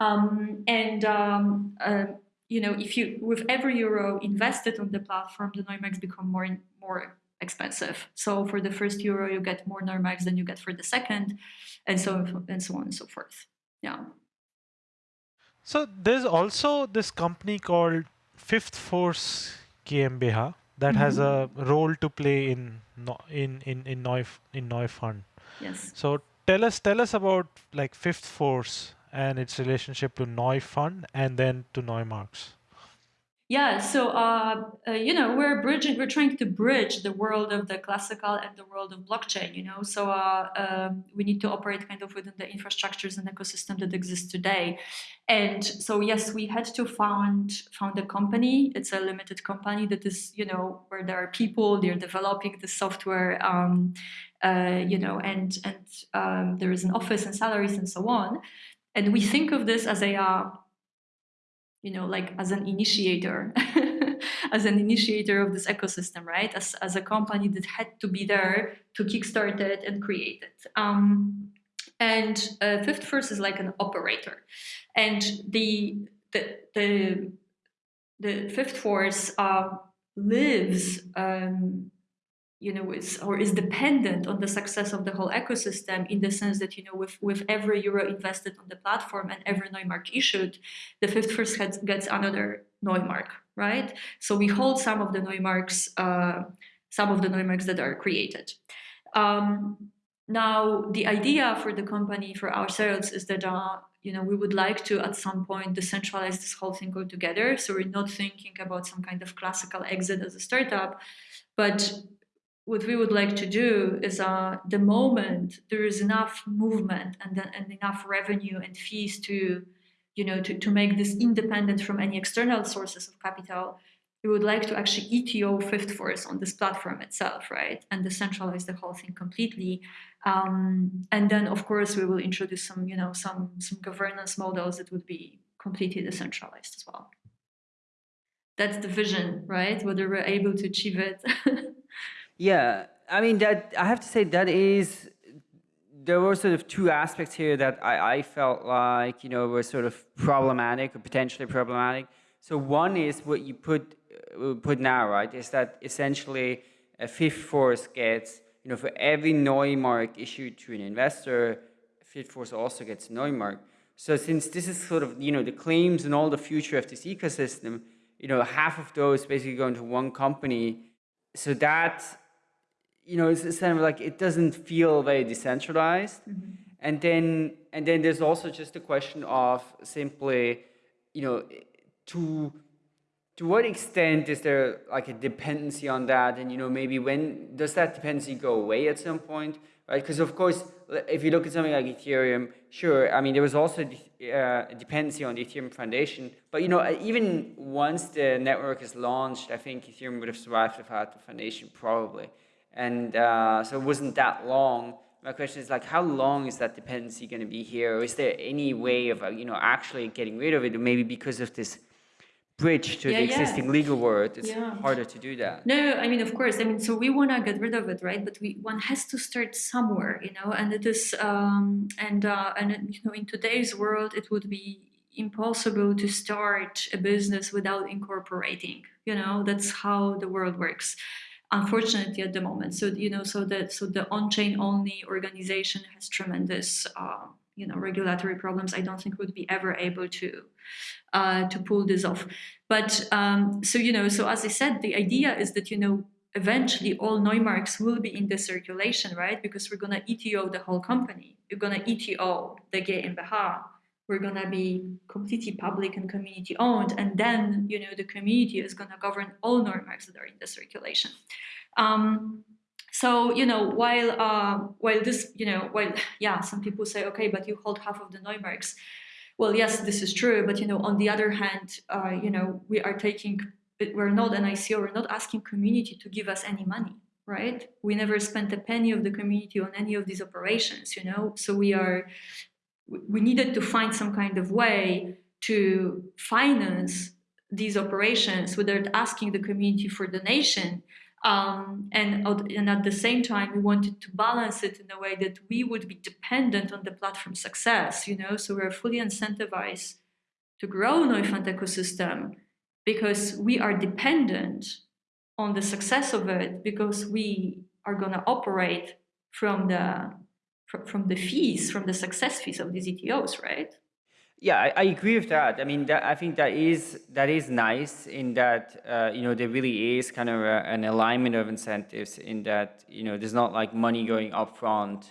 [SPEAKER 3] Um, and um, uh, you know if you with every euro invested on the platform the Neumarks become more and more expensive. So for the first euro you get more Neumarks than you get for the second and so and so on and so forth. Yeah.
[SPEAKER 2] So there's also this company called Fifth Force GmbH that mm -hmm. has mm-hmm. a role to play in in in in Neuf in Neufund.
[SPEAKER 3] Yes.
[SPEAKER 2] So tell us tell us about like Fifth Force and its relationship to Neufund and then to Neumarks.
[SPEAKER 3] Yeah, so uh, uh, you know we're bridging, we're trying to bridge the world of the classical and the world of blockchain. You know, so uh, um, we need to operate kind of within the infrastructures and ecosystem that exists today. And so yes, we had to found found a company. It's a limited company that is you know where there are people, they're developing the software. Um, uh, you know, and and um, there is an office and salaries and so on. And we think of this as a uh, you know, like as an initiator, [laughs] as an initiator of this ecosystem, right? As, as a company that had to be there to kickstart it and create it. Um, and uh, Fifth Force is like an operator. And the, the, the, the Fifth Force uh, lives um, you know, is or is dependent on the success of the whole ecosystem in the sense that, you know, with, with every euro invested on the platform and every Neumark issued, the Fifth Force gets, gets another Neumark, right? So we hold some of the Neumarks, uh, some of the Neumarks that are created. Um, now, the idea for the company, for ourselves, is that uh, you know we would like to at some point decentralize this whole thing altogether. So we're not thinking about some kind of classical exit as a startup, but what we would like to do is uh, the moment there is enough movement and, and enough revenue and fees to, you know, to, to make this independent from any external sources of capital, we would like to actually ETO fifth force on this platform itself, right? And decentralize the whole thing completely. Um, and then, of course, we will introduce some, you know, some some governance models that would be completely decentralized as well. That's the vision, right? Whether we're able to achieve it. [laughs]
[SPEAKER 1] yeah, I mean that I have to say that is there were sort of two aspects here that I, I felt like you know were sort of problematic or potentially problematic. So one is what you put uh, put now, right? Is that essentially a fifth force gets you know for every Neumark issued to an investor, fifth force also gets Neumark. So since this is sort of you know the claims and all the future of this ecosystem you know, half of those basically go into one company. So that, you know, it's, it's kind of like it doesn't feel very decentralized. Mm -hmm. And then, and then there's also just a question of simply, you know, to to what extent is there like a dependency on that? And you know, maybe when does that dependency go away at some point? right? Because of course, if you look at something like Ethereum, sure, I mean, there was also uh, a dependency on the Ethereum Foundation, but you know, uh, even once the network is launched, I think Ethereum would have survived without the foundation probably. And uh, so it wasn't that long. My question is like, how long is that dependency going to be here? Or is there any way of, uh, you know, actually getting rid of it? Or maybe because of this bridge to yeah, the existing yeah. legal world, it's yeah. harder to do that.
[SPEAKER 3] No, I mean, of course. I mean, so we want to get rid of it, right? But we one has to start somewhere, you know. And it is, um, and uh, and you know, in today's world, it would be impossible to start a business without incorporating. You know, that's how the world works. Unfortunately, at the moment, so you know, so that so the on-chain only organization has tremendous. Uh, you know regulatory problems. I don't think would be ever able to uh, to pull this off. But um, so you know so as i said the idea is that you know eventually all neumarks will be in the circulation right? Because we're going to eto the whole company. Going to eto the GmbH we're going to be completely public and community owned and then you know the community is going to govern all neumarks that are in the circulation um, so you know, while uh, while this, you know, while [laughs] yeah, some people say, okay, but you hold half of the Neumarks. Well, yes, this is true, but you know, on the other hand, uh, you know, we are taking, we're not an ICO, we're not asking community to give us any money, right? We never spent a penny of the community on any of these operations, you know. So we are, we needed to find some kind of way to finance these operations without asking the community for donation um, and, and at the same time, we wanted to balance it in a way that we would be dependent on the platform success, you know, so we're fully incentivized to grow Neufund ecosystem because we are dependent on the success of it because we are going to operate from the from from the fees, from the success fees of these ETOs, right?
[SPEAKER 1] Yeah, I, I, agree with that. I mean, that, I think that is that is nice in that uh, you know there really is kind of a, an alignment of incentives in that you know there's not like money going upfront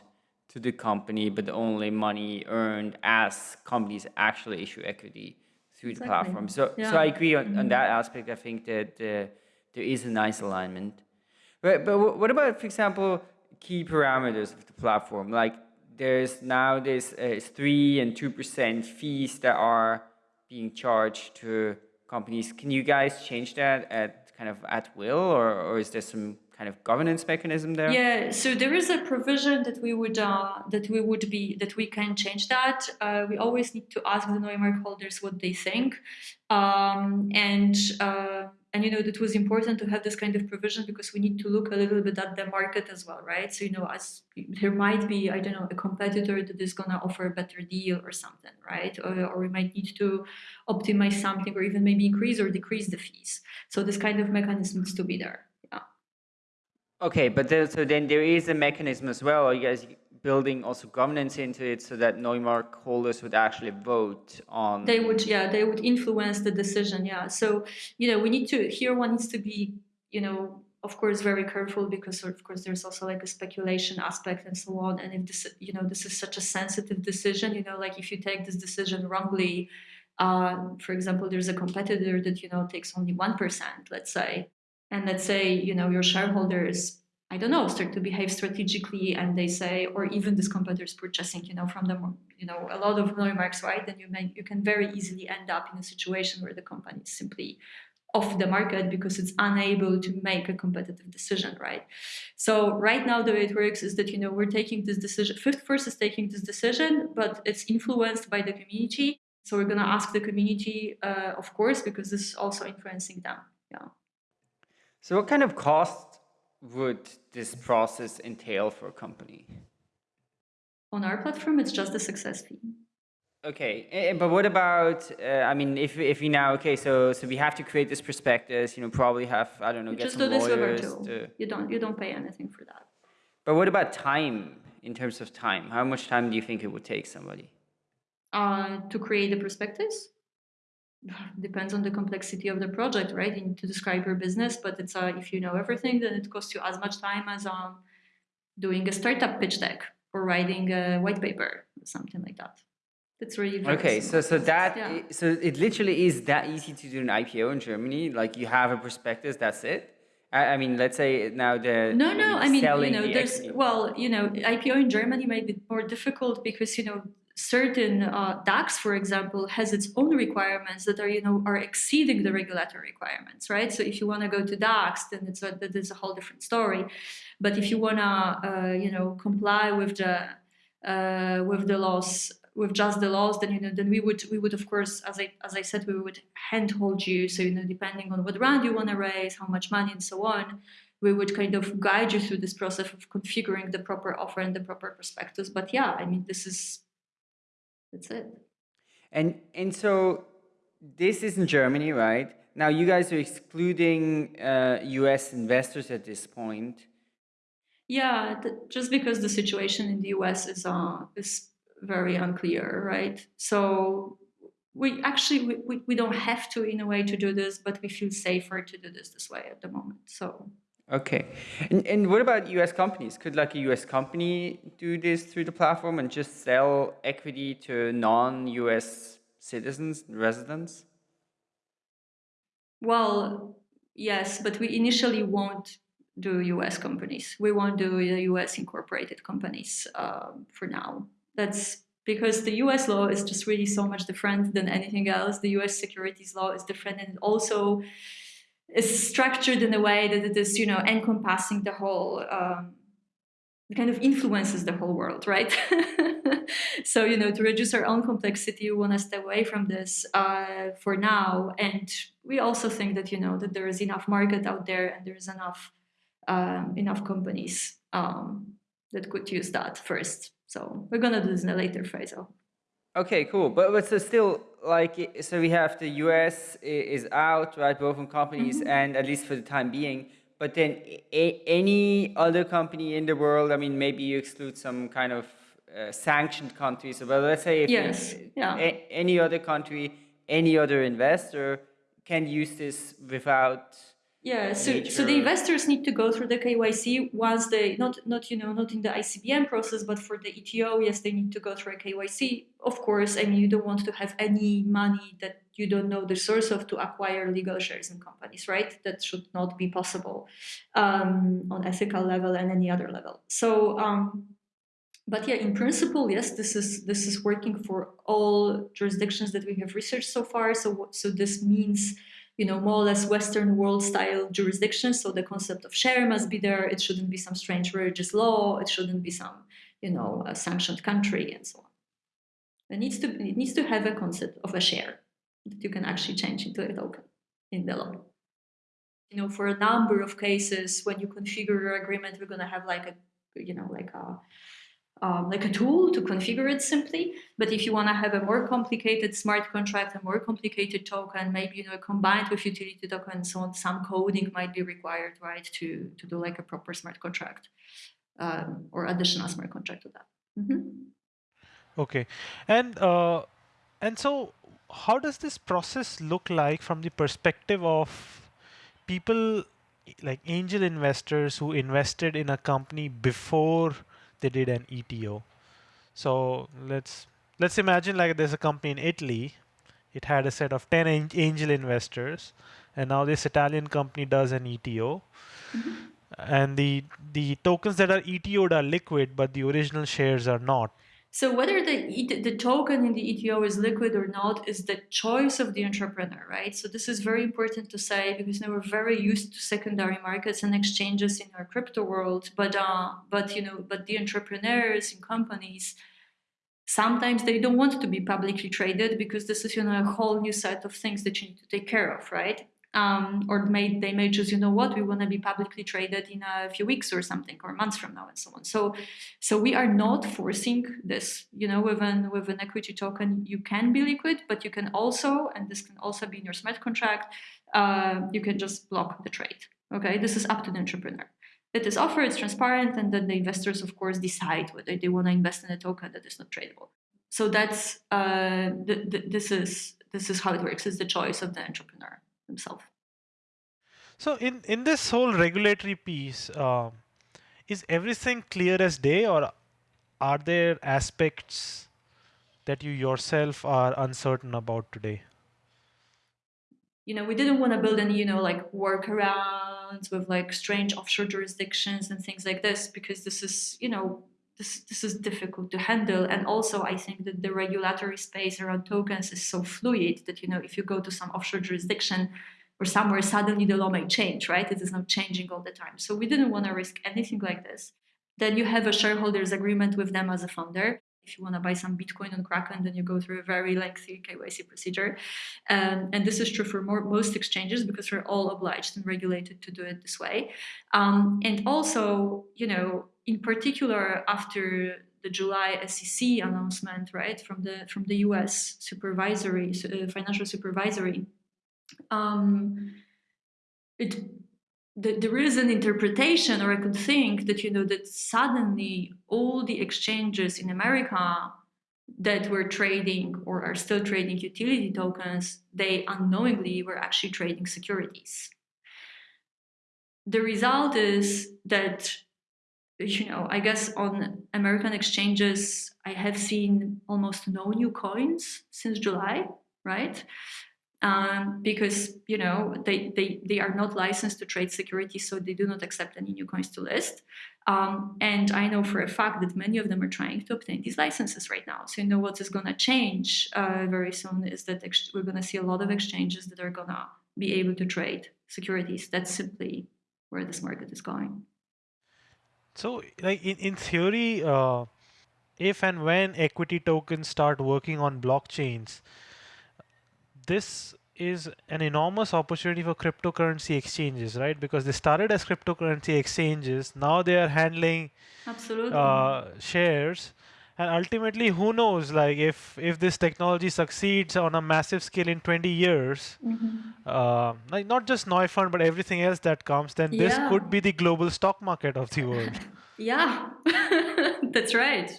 [SPEAKER 1] to the company, but only money earned as companies actually issue equity through exactly. the platform. So, yeah. so I agree on, mm -hmm. on that aspect. I think that uh, there is a nice alignment. But but what about, for example, key parameters of the platform, like there's now this uh, 3 and 2% fees that are being charged to companies. Can you guys change that at kind of at will or, or is there some kind of governance mechanism there?
[SPEAKER 3] Yeah, so there is a provision that we would uh, that we would be that we can change that. Uh, we always need to ask the Neumark holders what they think, um, and uh, and you know that was important to have this kind of provision because we need to look a little bit at the market as well right? So you know as there might be i don't know a competitor that is going to offer a better deal or something right? Or, or, we might need to optimize something or even maybe increase or decrease the fees. So this kind of mechanism needs to be there yeah.
[SPEAKER 1] Okay but there, so then there is a mechanism as well you guys building also governance into it so that Neumark holders would actually vote on?
[SPEAKER 3] They would, yeah, they would influence the decision, yeah. So, you know, we need to, here one needs to be, you know, of course, very careful because of course there's also like a speculation aspect and so on. And if this, you know, this is such a sensitive decision, you know, like if you take this decision wrongly, uh, for example, there's a competitor that, you know, takes only 1%, let's say, and let's say, you know, your shareholders I don't know, start to behave strategically and they say, or even this competitors purchasing, you know, from them, you know, a lot of Neumarks, right? Then you may, you can very easily end up in a situation where the company is simply off the market because it's unable to make a competitive decision, right? So right now the way it works is that you know we're taking this decision. Fifth Force is taking this decision, but it's influenced by the community. So we're gonna ask the community, uh, of course, because this is also influencing them. Yeah.
[SPEAKER 1] So what kind of cost would this process entail for a company?
[SPEAKER 3] On our platform, it's just a success fee.
[SPEAKER 1] Okay, eh, but what about? Uh, I mean, if if we now okay, so so we have to create this prospectus. You know, probably have I don't know,
[SPEAKER 3] You
[SPEAKER 1] get
[SPEAKER 3] just
[SPEAKER 1] some
[SPEAKER 3] do this with our
[SPEAKER 1] lawyers.
[SPEAKER 3] tool.
[SPEAKER 1] To,
[SPEAKER 3] You don't you don't pay anything for that.
[SPEAKER 1] but what about time? In terms of time, how much time do you think it would take somebody?
[SPEAKER 3] Uh, to create the prospectus [sighs] depends on the complexity of the project, right? You need to describe your business, but it's uh, if you know everything, then it costs you as much time as um, doing a startup pitch deck or writing a white paper, something like that. That's really very
[SPEAKER 1] Okay, so so that
[SPEAKER 3] Yeah.
[SPEAKER 1] so it literally is that easy to do an IPO in Germany. Like you have a prospectus, that's it. I, I mean, let's say now the
[SPEAKER 3] No, no. I mean, you know,
[SPEAKER 1] the
[SPEAKER 3] there's well, you know, IPO in Germany might be more difficult because you know certain uh, DAX, for example, has its own requirements that are you know are exceeding the regulatory requirements, right? So if you want to go to DAX, then it's a, that is a whole different story. But if you want to, uh, you know, comply with the uh, with the laws with just the laws, then you know, then we would we would of course, as I as I said, we would handhold you. So you know, depending on what round you want to raise, how much money, and so on, we would kind of guide you through this process of configuring the proper offer and the proper prospectus. But yeah, I mean, this is that's it.
[SPEAKER 1] And and so this is in Germany, right? Now you guys are excluding uh, U.S. investors at this point.
[SPEAKER 3] Yeah, th- just because the situation in the US is uh, is very unclear, right? So we actually we, we, we don't have to in a way to do this, but we feel safer to do this this way at the moment. So
[SPEAKER 1] Okay, and and what about U.S. companies? Could like a U.S. company do this through the platform and just sell equity to non-U.S. citizens, residents?
[SPEAKER 3] well, yes, but we initially won't do US companies. We won't do US incorporated companies um, for now. That's because the US law is just really so much different than anything else. The US securities law is different and also is structured in a way that it is, you know, encompassing the whole, um, kind of influences the whole world, right? [laughs] so, you know, to reduce our own complexity, we want to stay away from this uh, for now. And we also think that, you know, that there is enough market out there and there is enough um, enough companies um, that could use that first. So we're gonna do this in a later phase.
[SPEAKER 1] Okay, cool. But but so still like so we have the U.S. is out, right? Both companies and at least for the time being. But then a- any other company in the world, I mean, maybe you exclude some kind of uh, sanctioned countries. But let's say if
[SPEAKER 3] Yes, yeah.
[SPEAKER 1] a- any other country, any other investor can use this without.
[SPEAKER 3] Yeah, so, so the investors need to go through the KYC once they not not you know not in the ICBM process, but for the ETO, yes, they need to go through a KYC. Of course, I mean you don't want to have any money that you don't know the source of to acquire legal shares in companies, right? That should not be possible um, on ethical level and any other level. So, um, but yeah, in principle, yes, this is this is working for all jurisdictions that we have researched so far. So, so this means you know, more or less Western world style jurisdiction. So the concept of share must be there. It shouldn't be some strange religious law. It shouldn't be some, you know, a sanctioned country and so on. It needs to it needs to have a concept of a share that you can actually change into a token in the law. You know, for a number of cases, when you configure your agreement, we're gonna have like a, you know, like a um, like a tool to configure it simply. But if you want to have a more complicated smart contract, a more complicated token, maybe you know combined with utility token and so on, some coding might be required, right, to to do like a proper smart contract um, or additional smart contract to that. Mhm.
[SPEAKER 2] Okay, and uh, and so how does this process look like from the perspective of people like angel investors who invested in a company before they did an ETO? So let's let's imagine like there's a company in Italy. It had a set of 10 an- angel investors, and now this Italian company does an ETO. Mm-hmm. And the the tokens that are ETO'd are liquid, but the original shares are not.
[SPEAKER 3] So whether the, the token in the ETO is liquid or not is the choice of the entrepreneur, right? So this is very important to say because now we're very used to secondary markets and exchanges in our crypto world, but uh, but you know, but the entrepreneurs and companies sometimes they don't want to be publicly traded because this is you know a whole new set of things that you need to take care of, right? Um, or may, they may choose, you know what, we want to be publicly traded in a few weeks or something, or months from now, and so on. So, so we are not forcing this. You know, with an with an equity token, you can be liquid, but you can also, and this can also be in your smart contract, uh, you can just block the trade. Okay, this is up to the entrepreneur. It is offered, it's transparent, and then the investors, of course, decide whether they want to invest in a token that is not tradable. So that's uh, th th this is this is how it works. It's the choice of the entrepreneur himself.
[SPEAKER 2] So in, in this whole regulatory piece, uh, is everything clear as day or are there aspects that you yourself are uncertain about today?
[SPEAKER 3] You know, we didn't want to build any, you know, like workarounds with like strange offshore jurisdictions and things like this because this is, you know, this, this is difficult to handle. And also, I think that the regulatory space around tokens is so fluid that, you know, if you go to some offshore jurisdiction or somewhere, suddenly the law may change, right? It is not changing all the time. So we didn't want to risk anything like this. Then you have a shareholders agreement with them as a founder. If you want to buy some Bitcoin on Kraken, then you go through a very lengthy KYC procedure. Um, and this is true for more, most exchanges because we're all obliged and regulated to do it this way. Um, and also, you know, in particular after the July SEC announcement, right, from the from the U.S. supervisory uh, financial supervisory, um, it the, there is an interpretation, or I could think that you know that suddenly all the exchanges in America that were trading or are still trading utility tokens, they unknowingly were actually trading securities. The result is that you know, I guess on American exchanges, I have seen almost no new coins since July, right? Um, because you know they, they they are not licensed to trade securities, so they do not accept any new coins to list. Um, and I know for a fact that many of them are trying to obtain these licenses right now. So you know what is going to change uh, very soon is that we're going to see a lot of exchanges that are going to be able to trade securities. That's simply where this market is going.
[SPEAKER 2] So, like in, in theory, uh, if and when equity tokens start working on blockchains, this is an enormous opportunity for cryptocurrency exchanges, right? Because they started as cryptocurrency exchanges, now they are handling
[SPEAKER 3] absolutely
[SPEAKER 2] uh, shares, and ultimately, who knows? Like if if this technology succeeds on a massive scale in 20 years,
[SPEAKER 3] mm-hmm.
[SPEAKER 2] uh, like not just Neufund but everything else that comes, then
[SPEAKER 3] yeah.
[SPEAKER 2] this could be the global stock market of the world. [laughs]
[SPEAKER 3] yeah, [laughs] that's right.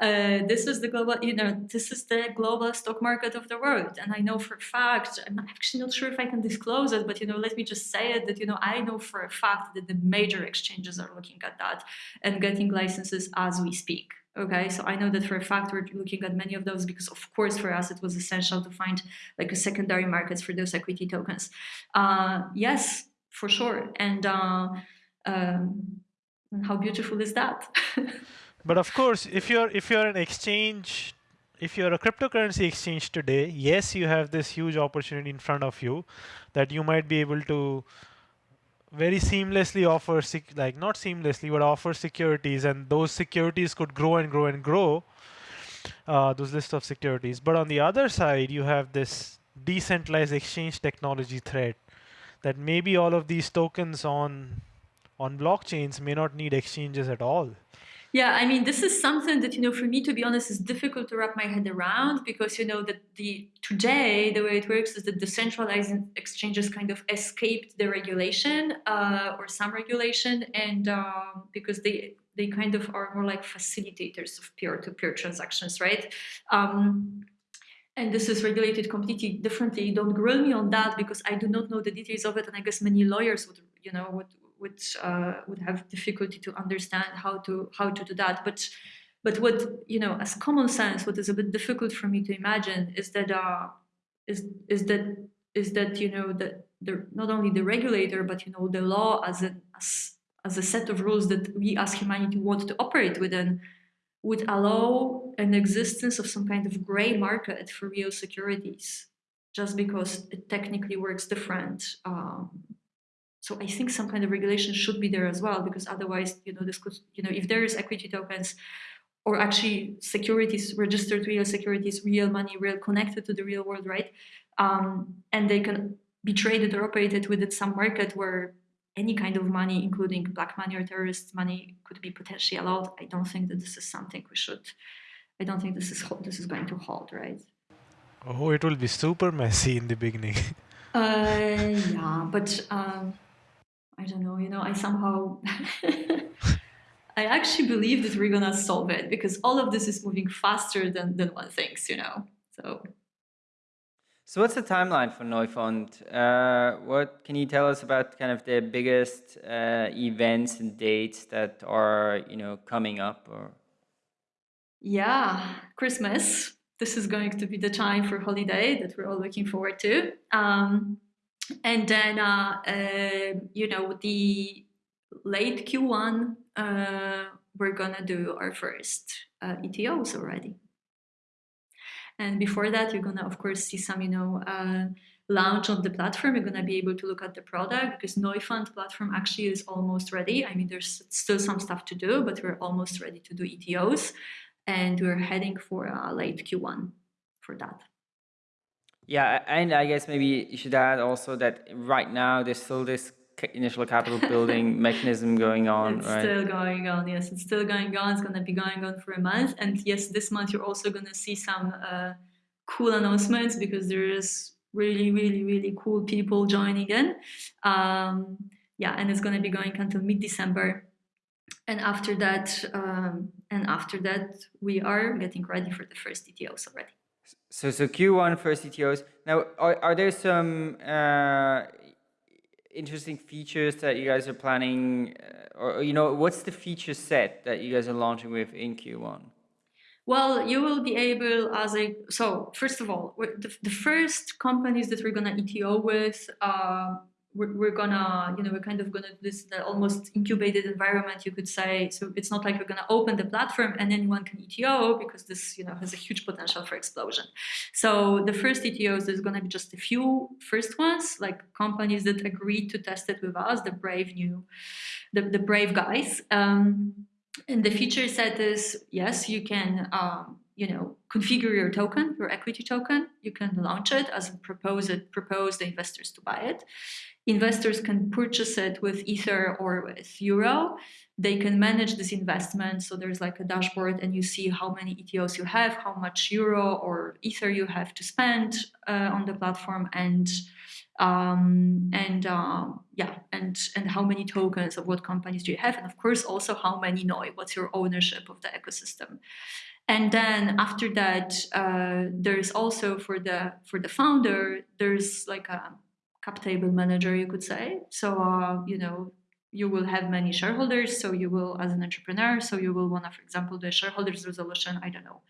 [SPEAKER 3] Uh, this is the global, you know, this is the global stock market of the world, and I know for a fact. I'm actually not sure if I can disclose it, but you know, let me just say it that you know I know for a fact that the major exchanges are looking at that and getting licenses as we speak. Okay, so I know that for a fact we're looking at many of those because, of course, for us it was essential to find like a secondary markets for those equity tokens. Uh, yes, for sure. And uh, um, how beautiful is that? [laughs]
[SPEAKER 2] but of course, if you're if you're an exchange, if you're a cryptocurrency exchange today, yes, you have this huge opportunity in front of you that you might be able to very seamlessly offer like not seamlessly but offer securities and those securities could grow and grow and grow uh, those list of securities. But on the other side you have this decentralized exchange technology threat that maybe all of these tokens on on blockchains may not need exchanges at all
[SPEAKER 3] yeah, I mean, this is something that, you know, for me, to be honest, is difficult to wrap my head around because, you know, that the today, the way it works is that the decentralized exchanges kind of escaped the regulation uh, or some regulation. And um, because they, they kind of are more like facilitators of peer-to-peer -peer transactions, right? Um, and this is regulated completely differently. Don't grill me on that because I do not know the details of it, and I guess many lawyers would, you know, would would uh, would have difficulty to understand how to how to do that. But but what you know, as common sense, what is a bit difficult for me to imagine is that uh, is is that is that you know that the not only the regulator but you know the law as a as, as a set of rules that we as humanity want to operate within would allow an existence of some kind of gray market for real securities, just because it technically works different. Um, so I think some kind of regulation should be there as well, because otherwise, you know, this could, you know, if there is equity tokens or actually securities, registered real securities, real money, real connected to the real world, right? Um, and they can be traded or operated within some market where any kind of money, including black money or terrorist money, could be potentially allowed. I don't think that this is something we should. I don't think this is this is going to hold, right?
[SPEAKER 2] Oh, it will be super messy in the beginning. [laughs]
[SPEAKER 3] uh, yeah, but um, I don't know. You know, I somehow. [laughs] I actually believe that we're gonna solve it because all of this is moving faster than, than one thinks, you know. So
[SPEAKER 1] so what's the timeline for Neufund? Uh, what can you tell us about kind of the biggest uh, events and dates that are you know coming up? Or
[SPEAKER 3] yeah, Christmas. This is going to be the time for holiday that we're all looking forward to. Um, and then uh, uh you know the late Q1, uh, we're gonna do our first uh, ETOs already. And before that, you're gonna, of course, see some, you know, uh, launch on the platform. You're gonna be able to look at the product because Neufund platform actually is almost ready. I mean, there's still some stuff to do, but we're almost ready to do ETOs, and we're heading for uh, late Q1 for that.
[SPEAKER 1] Yeah, and I guess maybe you should add also that right now there's still this initial capital [laughs] building mechanism going on,
[SPEAKER 3] it's
[SPEAKER 1] right?
[SPEAKER 3] still going on, yes. It's still going on. It's going to be going on for a month. And yes, this month you're also going to see some uh, cool announcements because there is really, really, really cool people joining in. Um, yeah, and it's going to be going until mid-December. And after that, um, and after that, we are getting ready for the first ETOs already.
[SPEAKER 1] So, so Q1 first ETOs. Now, are, are there some uh, interesting features that you guys are planning, uh, or you know, what's the feature set that you guys are launching with in Q1?
[SPEAKER 3] Well, you will be able as a so first of all, the, the first companies that we're gonna ETO with uh, we're, we're, gonna, you know, we're kind of gonna this the almost incubated environment, you could say. So it's not like we're gonna open the platform and anyone can ETO because this, you know, has a huge potential for explosion. So the first ETOs, there's gonna be just a few first ones, like companies that agreed to test it with us, the brave new, the, the brave guys. Um, and the feature set is, yes, you can, um, you know, configure your token, your equity token. You can launch it as propose it, propose the investors to buy it investors can purchase it with Ether or with Euro. They can manage this investment. So there's like a dashboard and you see how many ETOs you have, how much Euro or Ether you have to spend uh, on the platform and um, and uh, yeah, and and how many tokens of what companies do you have, and of course also how many NOI, what's your ownership of the ecosystem. And then after that, uh, there's also for the for the founder, there's like a cap table manager, you could say. So, uh, you know, you will have many shareholders. So you will, as an entrepreneur, so you will want to, for example, the shareholders resolution, I don't know,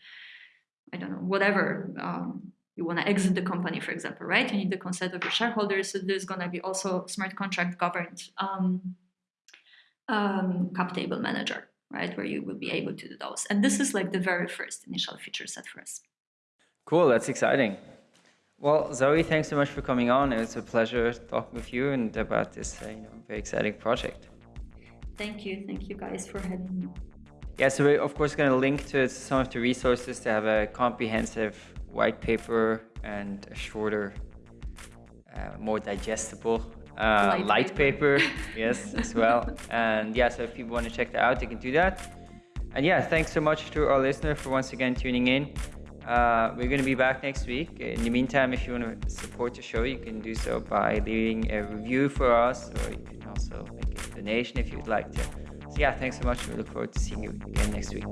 [SPEAKER 3] I don't know, whatever. Um, you want to exit the company, for example, right? You need the consent of your shareholders. So there's going to be also smart contract governed um, um, cap table manager, right? Where you will be able to do those. And this is like the very first initial feature set for us.
[SPEAKER 1] Cool, that's exciting. Well, Zoe, thanks so much for coming on. It was a pleasure talking with you and about this uh, you know, very exciting project.
[SPEAKER 3] Thank you. Thank you guys for having me.
[SPEAKER 1] Yeah, so we're of course going to link to some of the resources to have a comprehensive white paper and a shorter, uh, more digestible uh, light, light, paper, paper [laughs] yes, as well. And yeah, so if people want to check that out, they can do that. And yeah, thanks so much to our listener for once again tuning in uh, we're going to be back next week. In the meantime, if you want to support the show, you can do so by leaving a review for us, or you can also make a donation if you'd like to. So, yeah, thanks so much. We look forward to seeing you again next week.